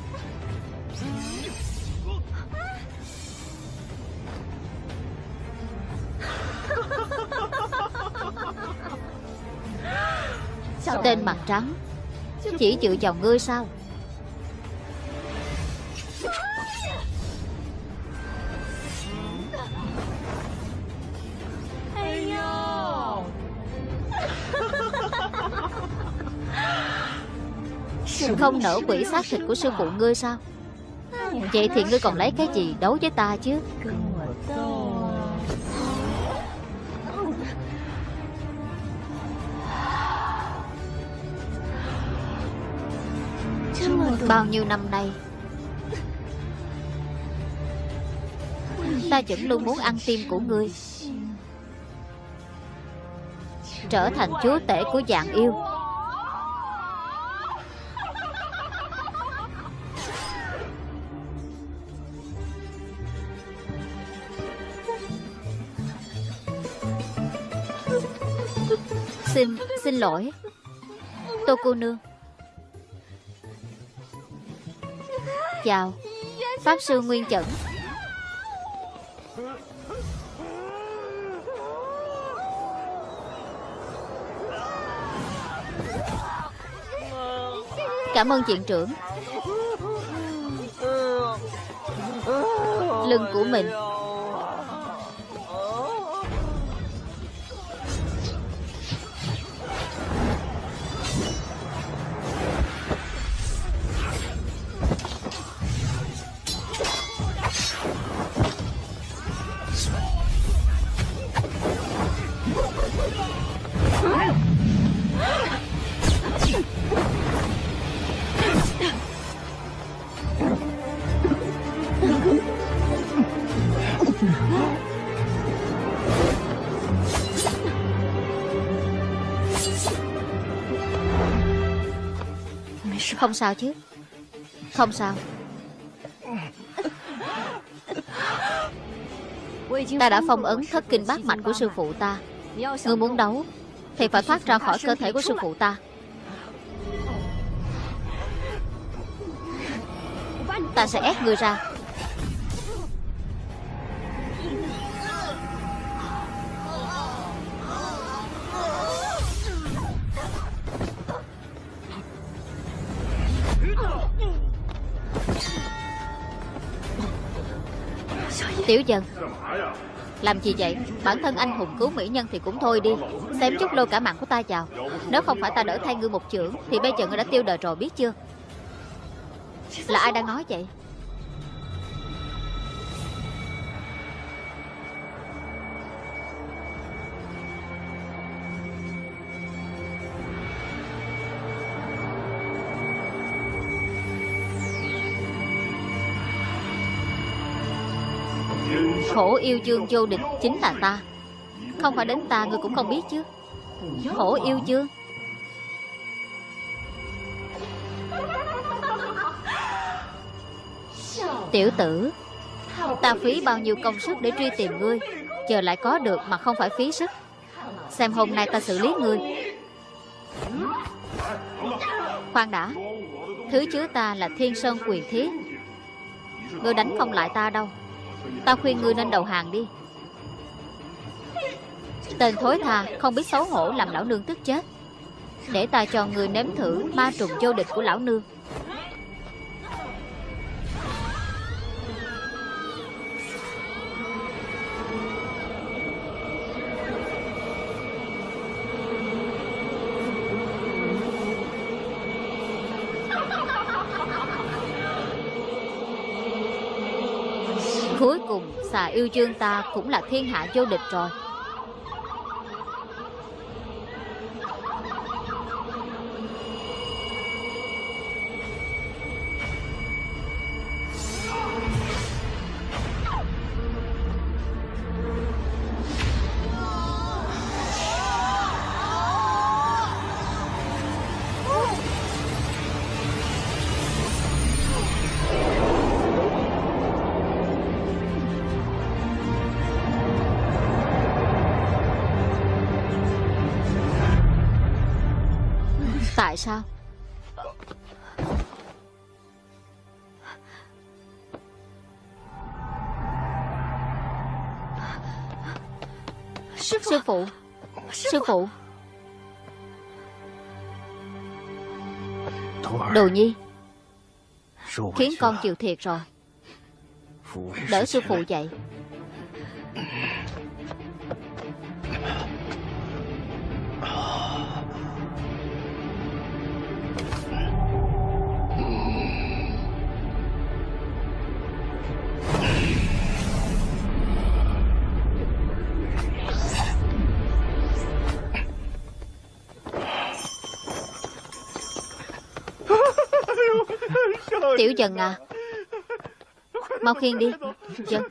Tên mặt trắng? Chỉ dựa vào ngươi sao Không nở quỷ xác thịt của sư phụ ngươi sao? Vậy thì ngươi còn lấy cái gì đấu với ta chứ? Bao nhiêu năm nay, Ta vẫn luôn muốn ăn tim của ngươi, Trở thành chúa tể của dạng yêu. Xin, lỗi. Tô cô nương. Chào Pháp sư Nguyên Chẩn. Cảm ơn viện trưởng. Lưng của mình. Không sao chứ. Không sao. Ta đã phong ấn thất kinh bát mạch của sư phụ ta. Ngươi muốn đấu Thì phải thoát ra khỏi cơ thể của sư phụ ta. Ta sẽ ép ngươi ra. Tiểu dân Làm gì vậy? Bản thân anh hùng cứu mỹ nhân thì cũng thôi đi. Xem chút lôi cả mạng của ta vào Nếu không phải ta đỡ thay ngươi một chưởng, Thì bây giờ ngươi đã tiêu đời rồi biết chưa? Là ai đang nói vậy? Khổ yêu dương vô địch chính là ta. Không phải đến ta ngươi cũng không biết chứ. Khổ yêu dương. Tiểu tử, Ta phí bao nhiêu công sức để truy tìm ngươi Chờ lại có được mà không phải phí sức. Xem hôm nay ta xử lý ngươi. Khoan đã, Thứ chứa ta là thiên sơn quyền thiết. Ngươi đánh không lại ta đâu. Ta khuyên ngươi nên đầu hàng đi. Tên thối tha, Không biết xấu hổ làm lão nương tức chết. Để ta cho ngươi nếm thử Ma trùng vô địch của lão nương. Yêu chương ta cũng là thiên hạ vô địch rồi. Phụ. Sư phụ. Đồ nhi Khiến con chịu thiệt rồi. Đỡ sư phụ dậy Tiểu dần à. Mau khiêng đi. Dần.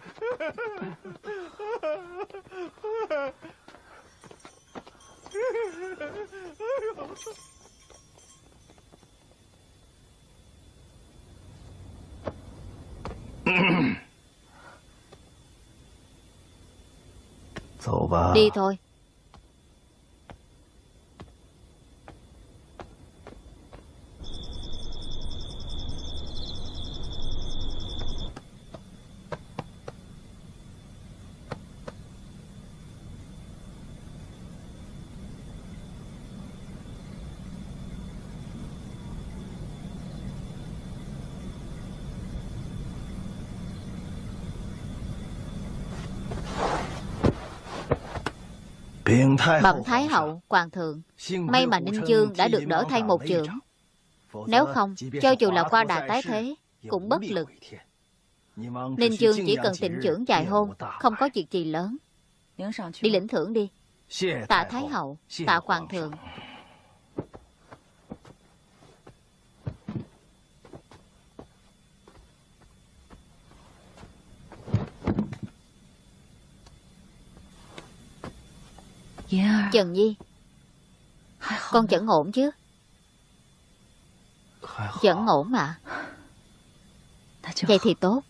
Đi thôi Bẩm Thái Hậu, Hoàng thượng May mà Ninh Dương đã được đỡ thay một trường. Nếu không, cho dù là qua đà tái thế Cũng bất lực. Ninh Dương chỉ cần tịnh trưởng dài hôn Không có việc gì lớn. Đi lĩnh thưởng đi. Tạ Thái Hậu, tạ Hoàng thượng Trần Nhi Con vẫn ổn chứ? Vẫn ổn mà. Vậy thì tốt.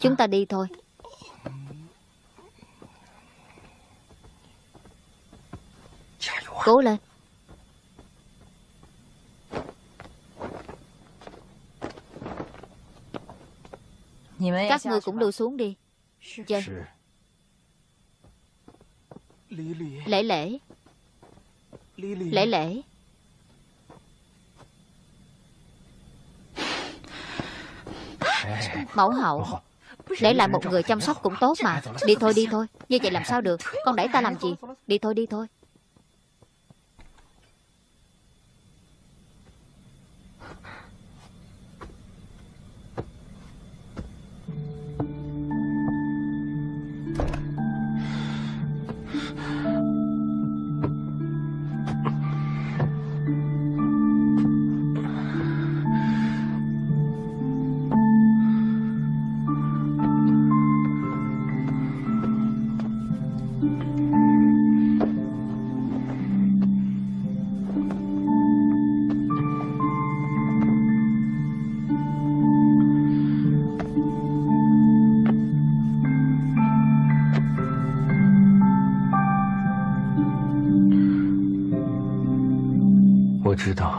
Chúng ta. đi thôi. Cố lên Các ngươi cũng lưu xuống đi. Dân. Lễ lễ. Lễ lễ. Mẫu hậu. Để lại một người chăm sóc cũng tốt mà. Đi thôi đi thôi. Như vậy làm sao được? Con đẩy ta làm gì? Đi thôi đi thôi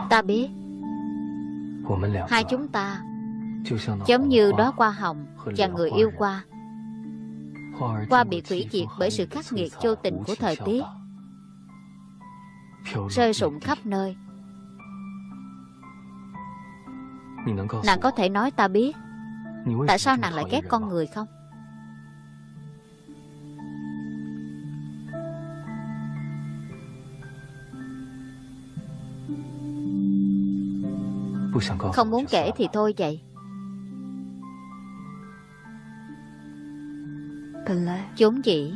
Ta biết。Hai chúng ta Giống như đóa hoa hồng Và người yêu qua Hoa bị hủy diệt bởi sự khắc nghiệt vô tình của thời tiết。Rơi rụng khắp nơi。Nàng có thể nói ta biết。Tại sao nàng lại ghét con người không Không muốn kể thì thôi vậy. Vốn dĩ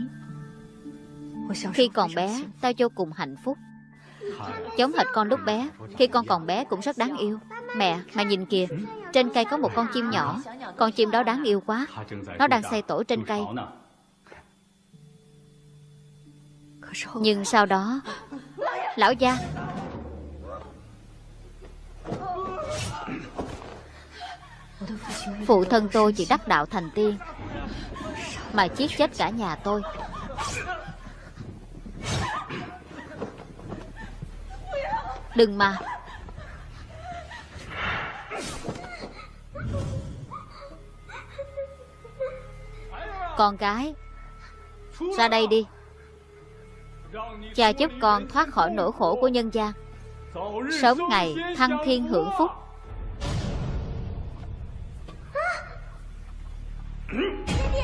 Khi còn bé Tao vô cùng hạnh phúc. Giống hệt con lúc bé Khi con còn bé cũng rất đáng yêu. Mẹ, mẹ nhìn kìa Trên cây có một con chim nhỏ. Con chim đó đáng yêu quá. Nó đang xây tổ trên cây. Nhưng sau đó Lão gia Phụ thân tôi chỉ đắc đạo thành tiên Mà giết chết cả nhà tôi. Đừng mà. Con gái, Ra đây đi. Cha giúp con thoát khỏi nỗi khổ của nhân gian. Sớm ngày thăng thiên hưởng phúc.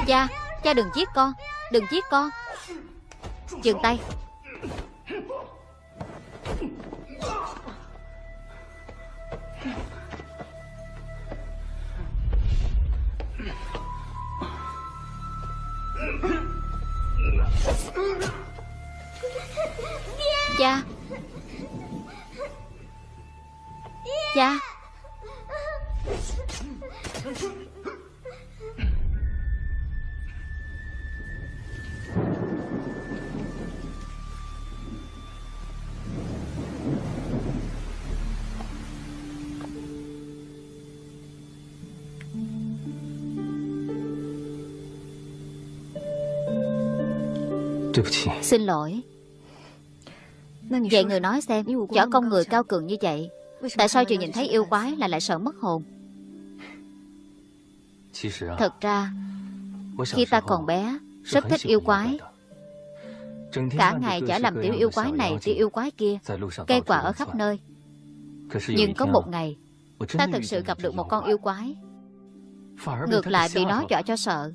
Cha, cha đừng giết con Đừng giết con. Dừng tay. Cha. Cha. Xin lỗi. Vậy người nói xem Võ công người cao cường như vậy Tại sao chưa nhìn thấy yêu quái là lại sợ mất hồn? Thật ra Khi ta còn bé Rất thích yêu quái. Cả ngày chả làm tiểu yêu quái này Tiểu yêu quái kia. Cây quả ở khắp nơi. Nhưng có một ngày Ta thực sự gặp được một con yêu quái Ngược lại bị nó dọa cho sợ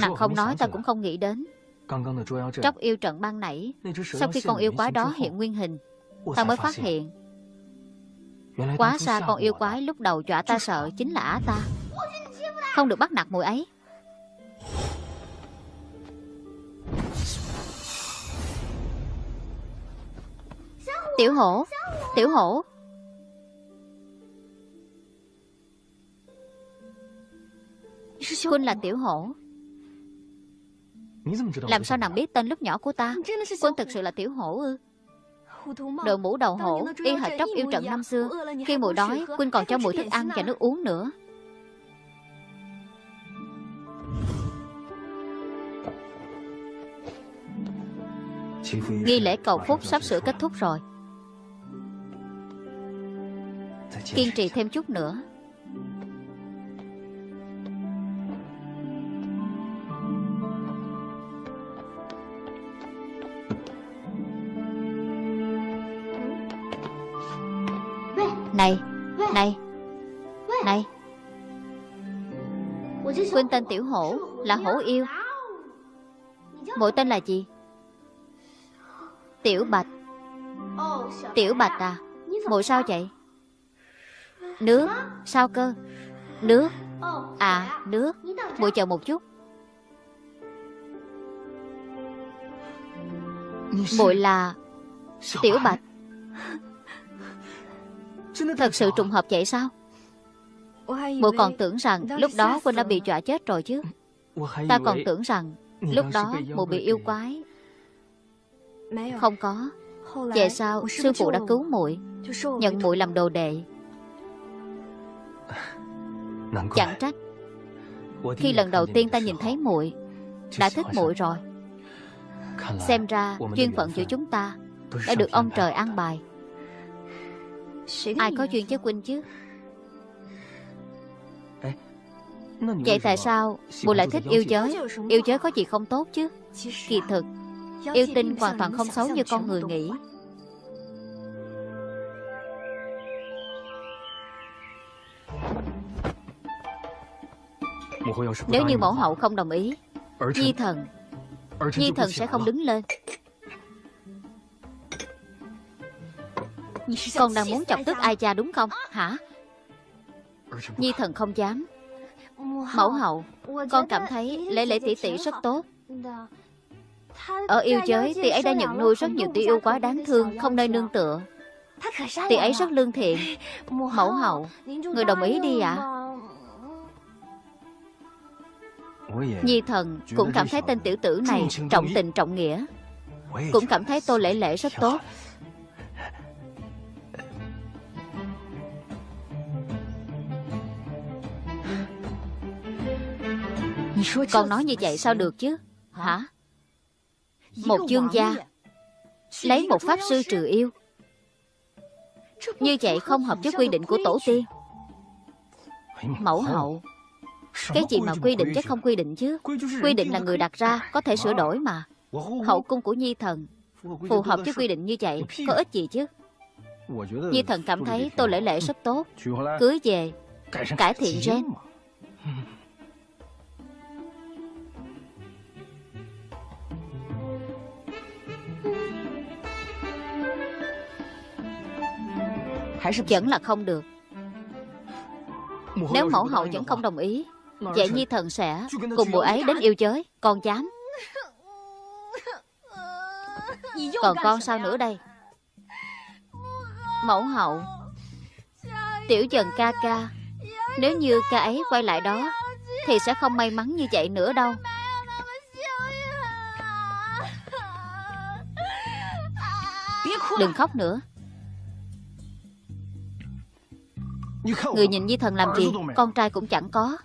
Nàng không nói ta cũng không nghĩ đến. Tróc yêu trận ban nãy Sau khi con yêu quái đó hiện nguyên hình Ta mới phát hiện. Quá xa con yêu quái lúc đầu dọa ta sợ Chính là á ta. Không được bắt nạt mùi ấy. Tiểu hổ Tiểu hổ. Quân là tiểu hổ làm sao nàng biết tên lúc nhỏ của ta? Quân thực sự là tiểu hổ ư? Đội mũ đầu hổ Y hệt tróc yêu trận năm xưa. Khi mùi đói Quynh còn cho mùi thức ăn và nước uống nữa. Nghi lễ cầu phúc sắp sửa kết thúc rồi. Kiên trì thêm chút nữa Này Này Này. Quên tên tiểu hổ Là hổ yêu. Mỗi tên là gì? Tiểu bạch. Tiểu bạch à? Mùi sao vậy? Nước, Sao cơ? Nước. À nước. Mùi chờ một chút. Mùi là Tiểu bạch. Thật sự trùng hợp vậy sao? Mụ còn tưởng rằng lúc đó Quynh đã bị dọa chết rồi chứ. Ta còn tưởng rằng Lúc đó mụ bị yêu quái. Không có. Về sau sư phụ đã cứu muội Nhận muội làm đồ đệ. Chẳng trách. Khi lần đầu tiên ta nhìn thấy muội Đã thích muội rồi. Xem ra duyên phận giữa chúng ta Đã được ông trời an bài Ai có duyên với Quynh chứ? Vậy tại sao Mụ lại thích yêu giới? Yêu giới có gì không tốt chứ? Kỳ thực Yêu tinh hoàn toàn không xấu như con người nghĩ. Nếu như mẫu hậu không đồng ý Nhi thần Nhi thần sẽ không đứng lên Con đang muốn chọc tức ai cha đúng không? Hả? Nhi thần không dám. Mẫu hậu Con cảm thấy lễ lễ tỷ tỷ rất tốt. Ở yêu giới Tỷ ấy đã nhận nuôi rất nhiều tỷ yêu quá đáng thương Không nơi nương tựa. Tỷ ấy rất lương thiện. Mẫu hậu Người đồng ý đi ạ. à? Nhi thần cũng cảm thấy tên tiểu tử này Trọng tình trọng nghĩa. Cũng cảm thấy tô lễ lễ rất tốt Con nói như vậy sao được chứ? Hả? Một dương gia Lấy một pháp sư trừ yêu. Như vậy không hợp với quy định của tổ tiên. Mẫu hậu Cái gì mà quy định chứ? không quy định chứ? Quy định là người đặt ra Có thể sửa đổi mà. Hậu cung của Nhi thần Phù hợp với quy định như vậy Có ích gì chứ? Nhi thần cảm thấy Tô Lễ Lễ rất tốt. Cưới về Cải thiện gen Vẫn là không được. Nếu mẫu hậu vẫn không đồng ý Vậy Nhi thần sẽ cùng mùa ấy đến yêu giới Con dám. Còn con sao nữa đây? Mẫu hậu Tiểu dần ca ca Nếu như ca ấy quay lại đó Thì sẽ không may mắn như vậy nữa đâu. Đừng khóc nữa Người nhìn Di Thần làm gì? Con trai cũng chẳng có.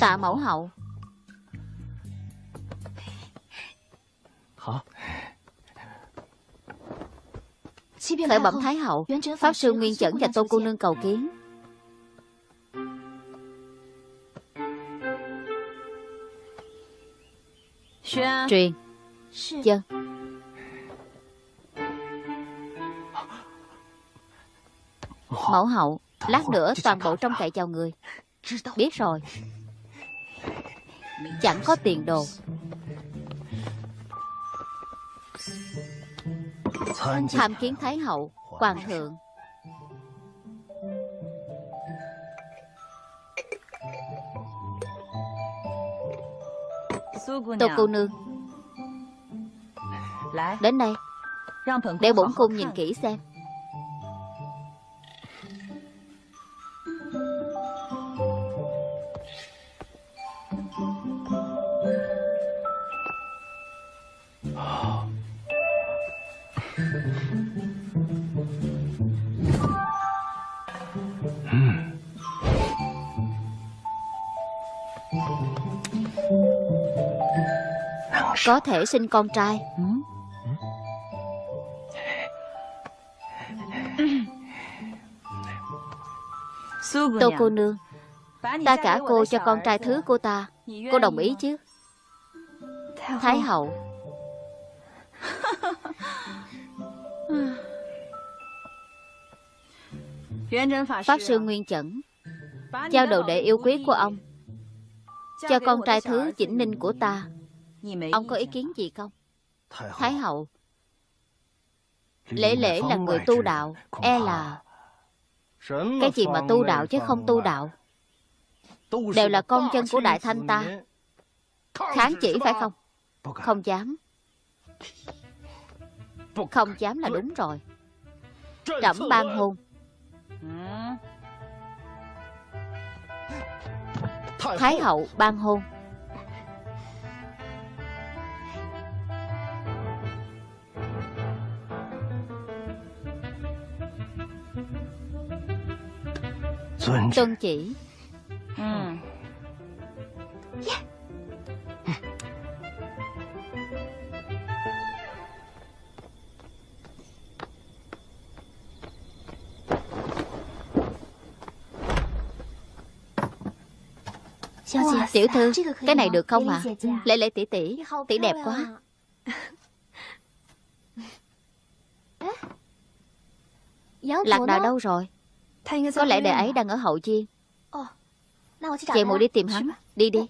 Tạ mẫu hậu Khởi bẩm Thái hậu Pháp sư Nguyên Chẩn và Tô Cô Nương cầu kiến. Truyền. Dân. Mẫu hậu Lát nữa toàn bộ trong cậy chào người. Biết rồi. Chẳng có tiền đồ Tham kiến Thái hậu, Hoàng thượng. Tô cô nương, Đến đây. Để bổn cung nhìn kỹ xem. Có thể sinh con trai. Tô cô nương, Ta cả cô cho con trai thứ cô ta. Cô đồng ý chứ? Thái hậu. Pháp sư Nguyên Chẩn, Giao đồ đệ yêu quý của ông. Cho con trai thứ chỉnh ninh của ta. Ông có ý kiến gì không? Thái hậu. Lễ lễ là người tu đạo E là Cái gì mà tu đạo chứ không tu đạo? Đều là con chân của Đại Thanh ta. Kháng chỉ phải không? Không dám. Không dám là đúng rồi. Trẫm ban hôn. Thái hậu ban hôn Tuân chỉ. Ừ. yeah. Tiểu thư Cái này được không ạ? à? Lễ lễ tỷ tỷ Tỷ đẹp quá. Lạc đà đâu rồi Có lẽ đệ ấy đang ở hậu chiên Chị muội đi tìm hắn. Đi đi.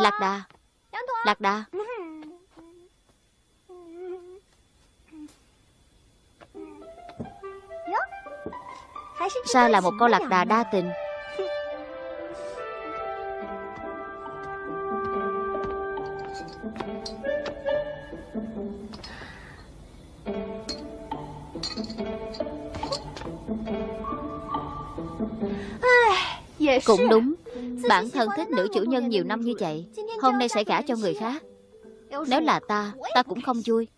Lạc đà. Lạc đà. Sao là một con lạc đà đa tình Cũng đúng. Bản thân thích nữ chủ nhân nhiều năm như vậy Hôm nay sẽ gả cho người khác. Nếu là ta Ta cũng không vui.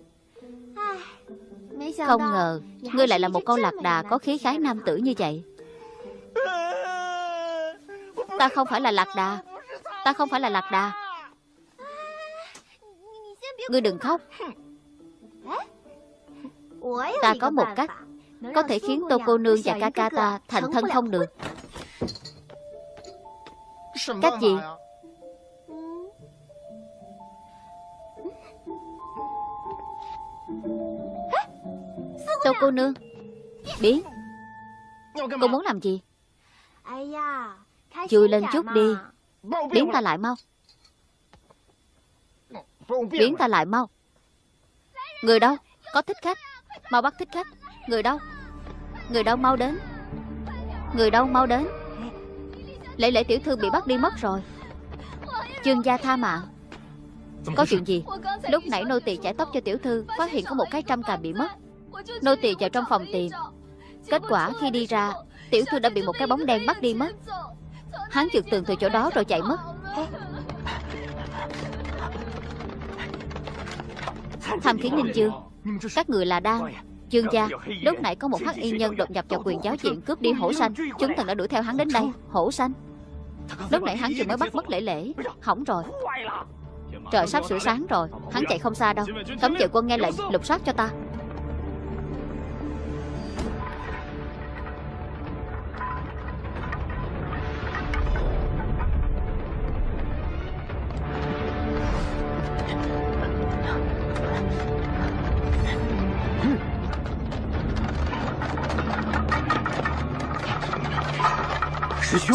Không ngờ Ngươi lại là một con lạc đà có khí khái nam tử như vậy. Ta không phải là lạc đà. Ta không phải là lạc đà. Ngươi đừng khóc. Ta có một cách Có thể khiến Tô cô nương và ca ca ta Thành thân không được Cách gì Tô cô nương? Biến. Cô muốn làm gì? Chui lên chút đi. Biến ta lại mau. Biến ta lại mau. Người đâu? Có thích khách. Mau bắt thích khách. Người đâu? Người đâu mau đến? Người đâu mau đến Lễ lễ tiểu thư bị bắt đi mất rồi. Chương gia tha mạng. Có chuyện gì? Lúc nãy nô tỳ chải tóc cho tiểu thư, Phát hiện có một cái trăm càm bị mất. Nô tỳ vào trong phòng tìm. Kết quả khi đi ra, Tiểu thư đã bị một cái bóng đen bắt đi mất. Hắn trượt tường từ chỗ đó rồi chạy mất. Tham kiến ninh Dương Các người là đang. Dương gia, Lúc nãy có một hắc y nhân đột nhập vào quyền giáo diện Cướp đi hổ xanh Chúng thần đã đuổi theo hắn đến đây. Hổ xanh Lúc nãy hắn vừa mới bắt mất lễ lễ. Hỏng rồi. Trời sắp sửa sáng rồi. Hắn chạy không xa đâu. Cấm vệ quân nghe lệnh, lục soát cho ta.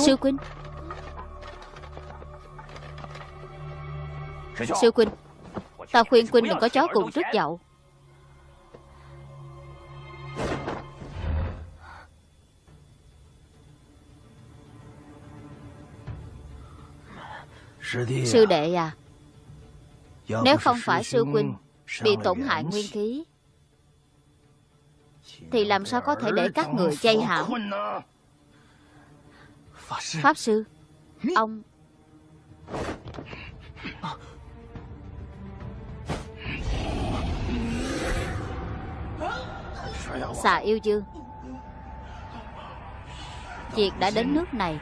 Sư Quynh Sư Quynh Ta khuyên Quynh đừng có chó cùng trước dậu. Sư đệ à Nếu không phải sư Quynh Bị tổn hại nguyên khí, Thì làm sao có thể để các người chay hãm? Pháp sư, Ông Xà yêu dương Việc đã đến nước này,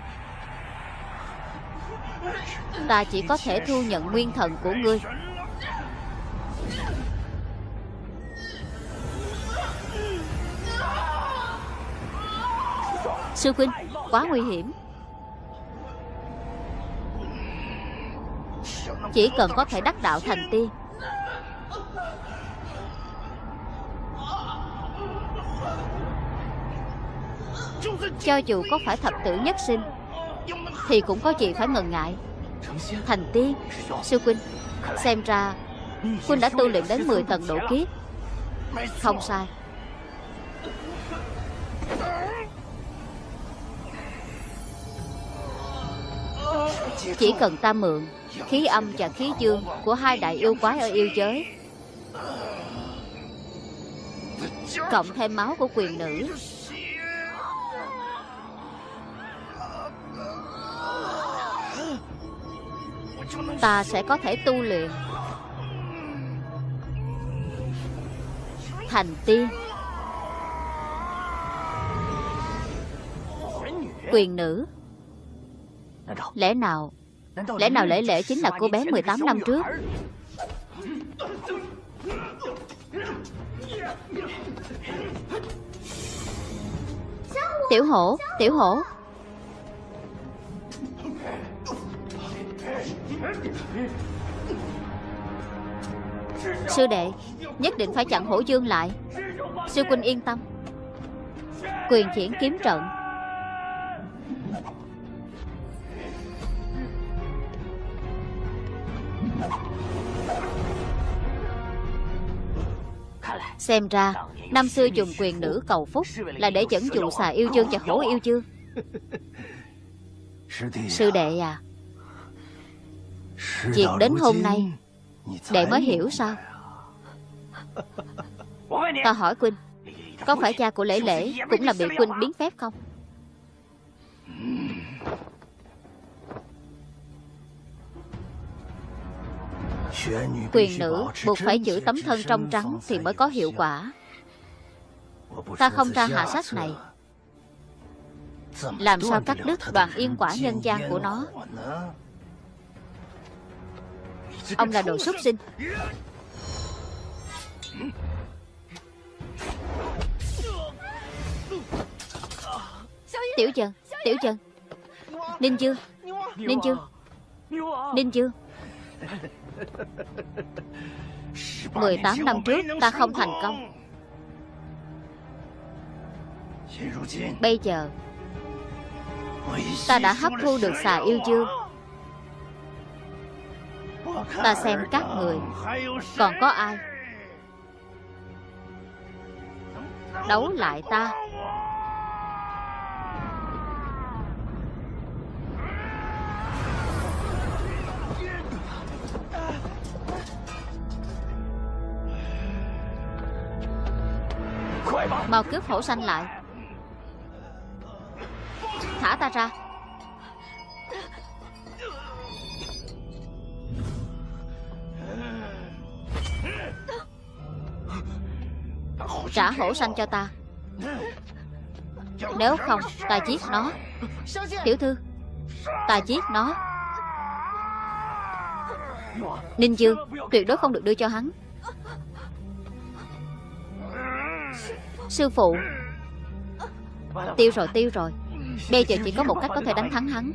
Ta chỉ có thể thu nhận nguyên thần của ngươi. Sư huynh, Quá nguy hiểm. Chỉ cần có thể đắc đạo thành tiên Cho dù có phải thập tử nhất sinh, Thì cũng có gì phải ngần ngại. Thành tiên, Sư Quynh Xem ra Quynh đã tu luyện đến 10 tầng độ kiếp. Không sai. Chỉ cần ta mượn Khí âm và khí dương Của hai đại yêu quái ở yêu giới, Cộng thêm máu của quyền nữ Ta sẽ có thể tu luyện. Thành tiên. Quyền nữ. Lẽ nào Lẽ nào lễ lễ chính là cô bé 18 năm trước? Tiểu hổ Tiểu hổ. Sư đệ Nhất định phải chặn hổ dương lại. Sư huynh yên tâm. Quyền triển kiếm trận. Xem ra Năm xưa dùng quyền nữ cầu phúc Là để dẫn dụ xà yêu dương cho hổ yêu dương Sư đệ à Chuyện đến hôm nay Đệ mới hiểu sao? Ta hỏi Quynh Có phải cha của Lễ Lễ Cũng là bị Quynh biến phép không? Quyền nữ buộc phải giữ tấm thân trong trắng Thì mới có hiệu quả. Ta không ra hạ sách này. Làm sao cắt đứt đoàn yên quả nhân gian của nó Ông là đồ súc sinh. Tiểu Trần Tiểu Trần. Ninh Dương Ninh Dương Ninh Dương 18 năm trước, ta không thành công. Bây giờ, Ta đã hấp thu được xà yêu dương Ta xem các người, Còn có ai? Đấu lại ta. Mau cướp hổ xanh lại. Thả ta ra. Trả hổ xanh cho ta. Nếu không, ta giết nó. Tiểu thư, Ta giết nó. Ninh Dương, Tuyệt đối không được đưa cho hắn. Sư phụ, Tiêu rồi tiêu rồi. Bây giờ chỉ có một cách có thể đánh thắng hắn.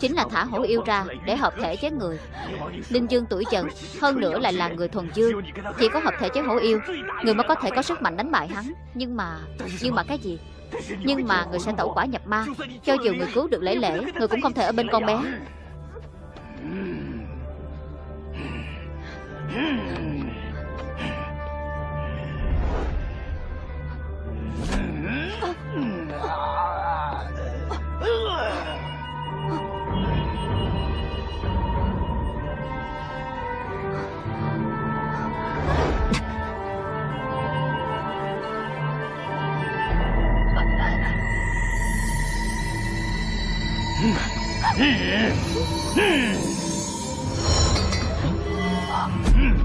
Chính là thả hổ yêu ra để hợp thể chế người. Linh dương tuổi trần, Hơn nữa lại là người thuần dương. Chỉ có hợp thể chế hổ yêu, Người mới có thể có sức mạnh đánh bại hắn. Nhưng mà... Nhưng mà cái gì? Nhưng mà người sẽ tẩu quả nhập ma. Cho dù người cứu được lễ lễ, Người cũng không thể ở bên con bé. Ugh! 嗯嗯嗯嗯。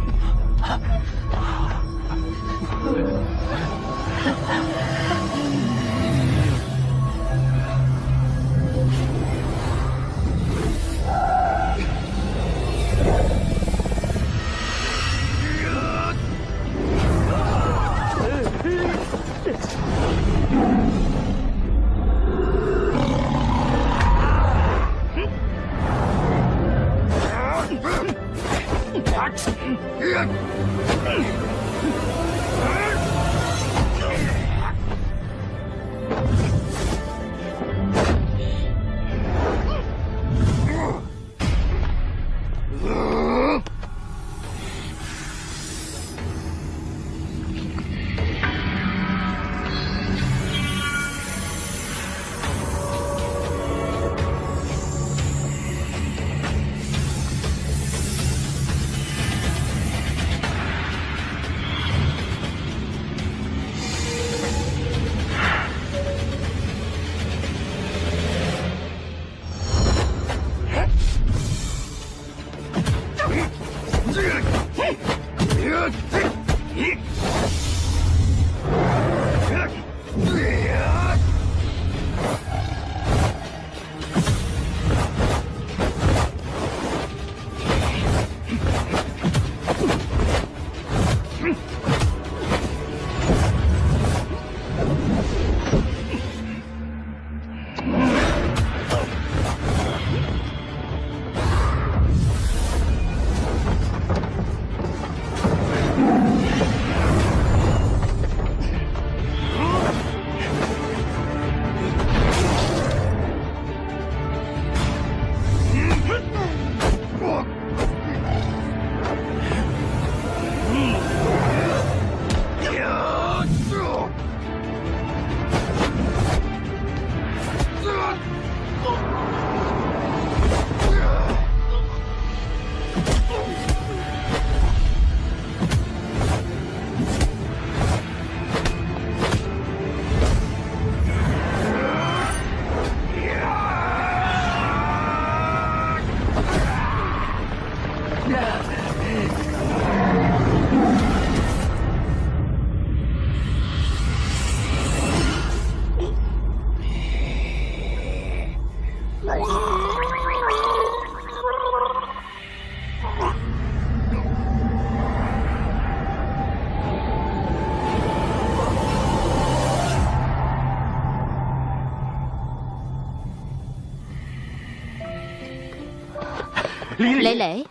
Lễ lễ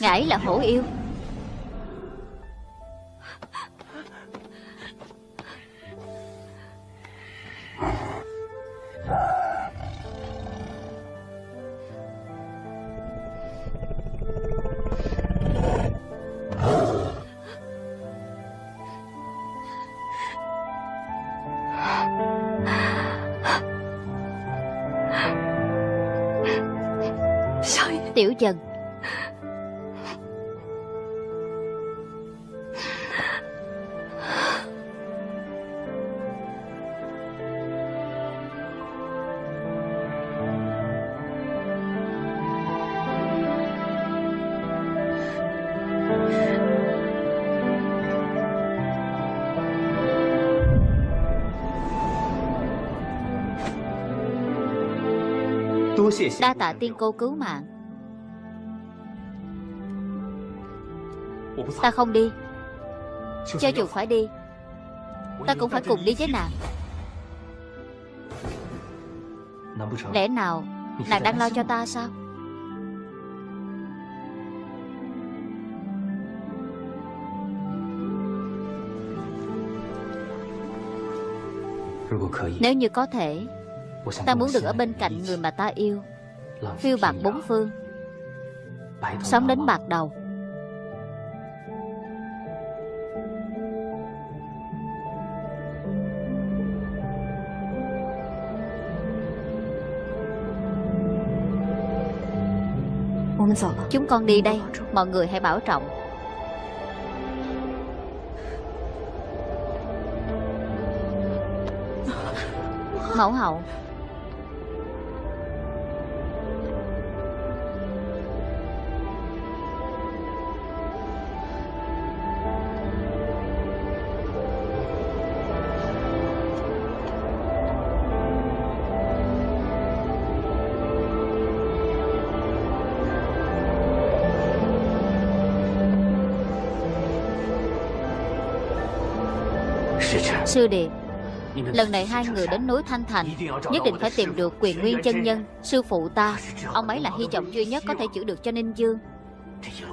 Ngải là hổ yêu. Dần. Đa tạ tiên cô cứu mạng Ta không đi. Cho dù phải đi Ta cũng phải cùng đi với nàng. Lẽ nào Nàng đang lo cho ta sao? Nếu như có thể Ta muốn được ở bên cạnh người mà ta yêu. Phiêu bạc bốn phương. Sống đến bạc đầu Chúng con đi đây Mọi người hãy bảo trọng. Mẫu hậu Sư đệ, Lần này hai người đến núi Thanh Thành Nhất định phải tìm được quyền nguyên chân nhân Sư phụ ta. Ông ấy là hy vọng duy nhất có thể chữa được cho Ninh Dương.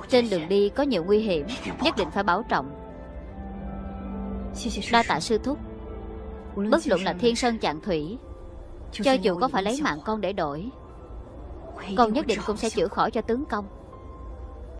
Trên đường đi có nhiều nguy hiểm Nhất định phải bảo trọng. Đa tạ sư thúc. Bất luận là thiên sơn chạng thủy Cho dù có phải lấy mạng con để đổi Con nhất định cũng sẽ chữa khỏi cho tướng công.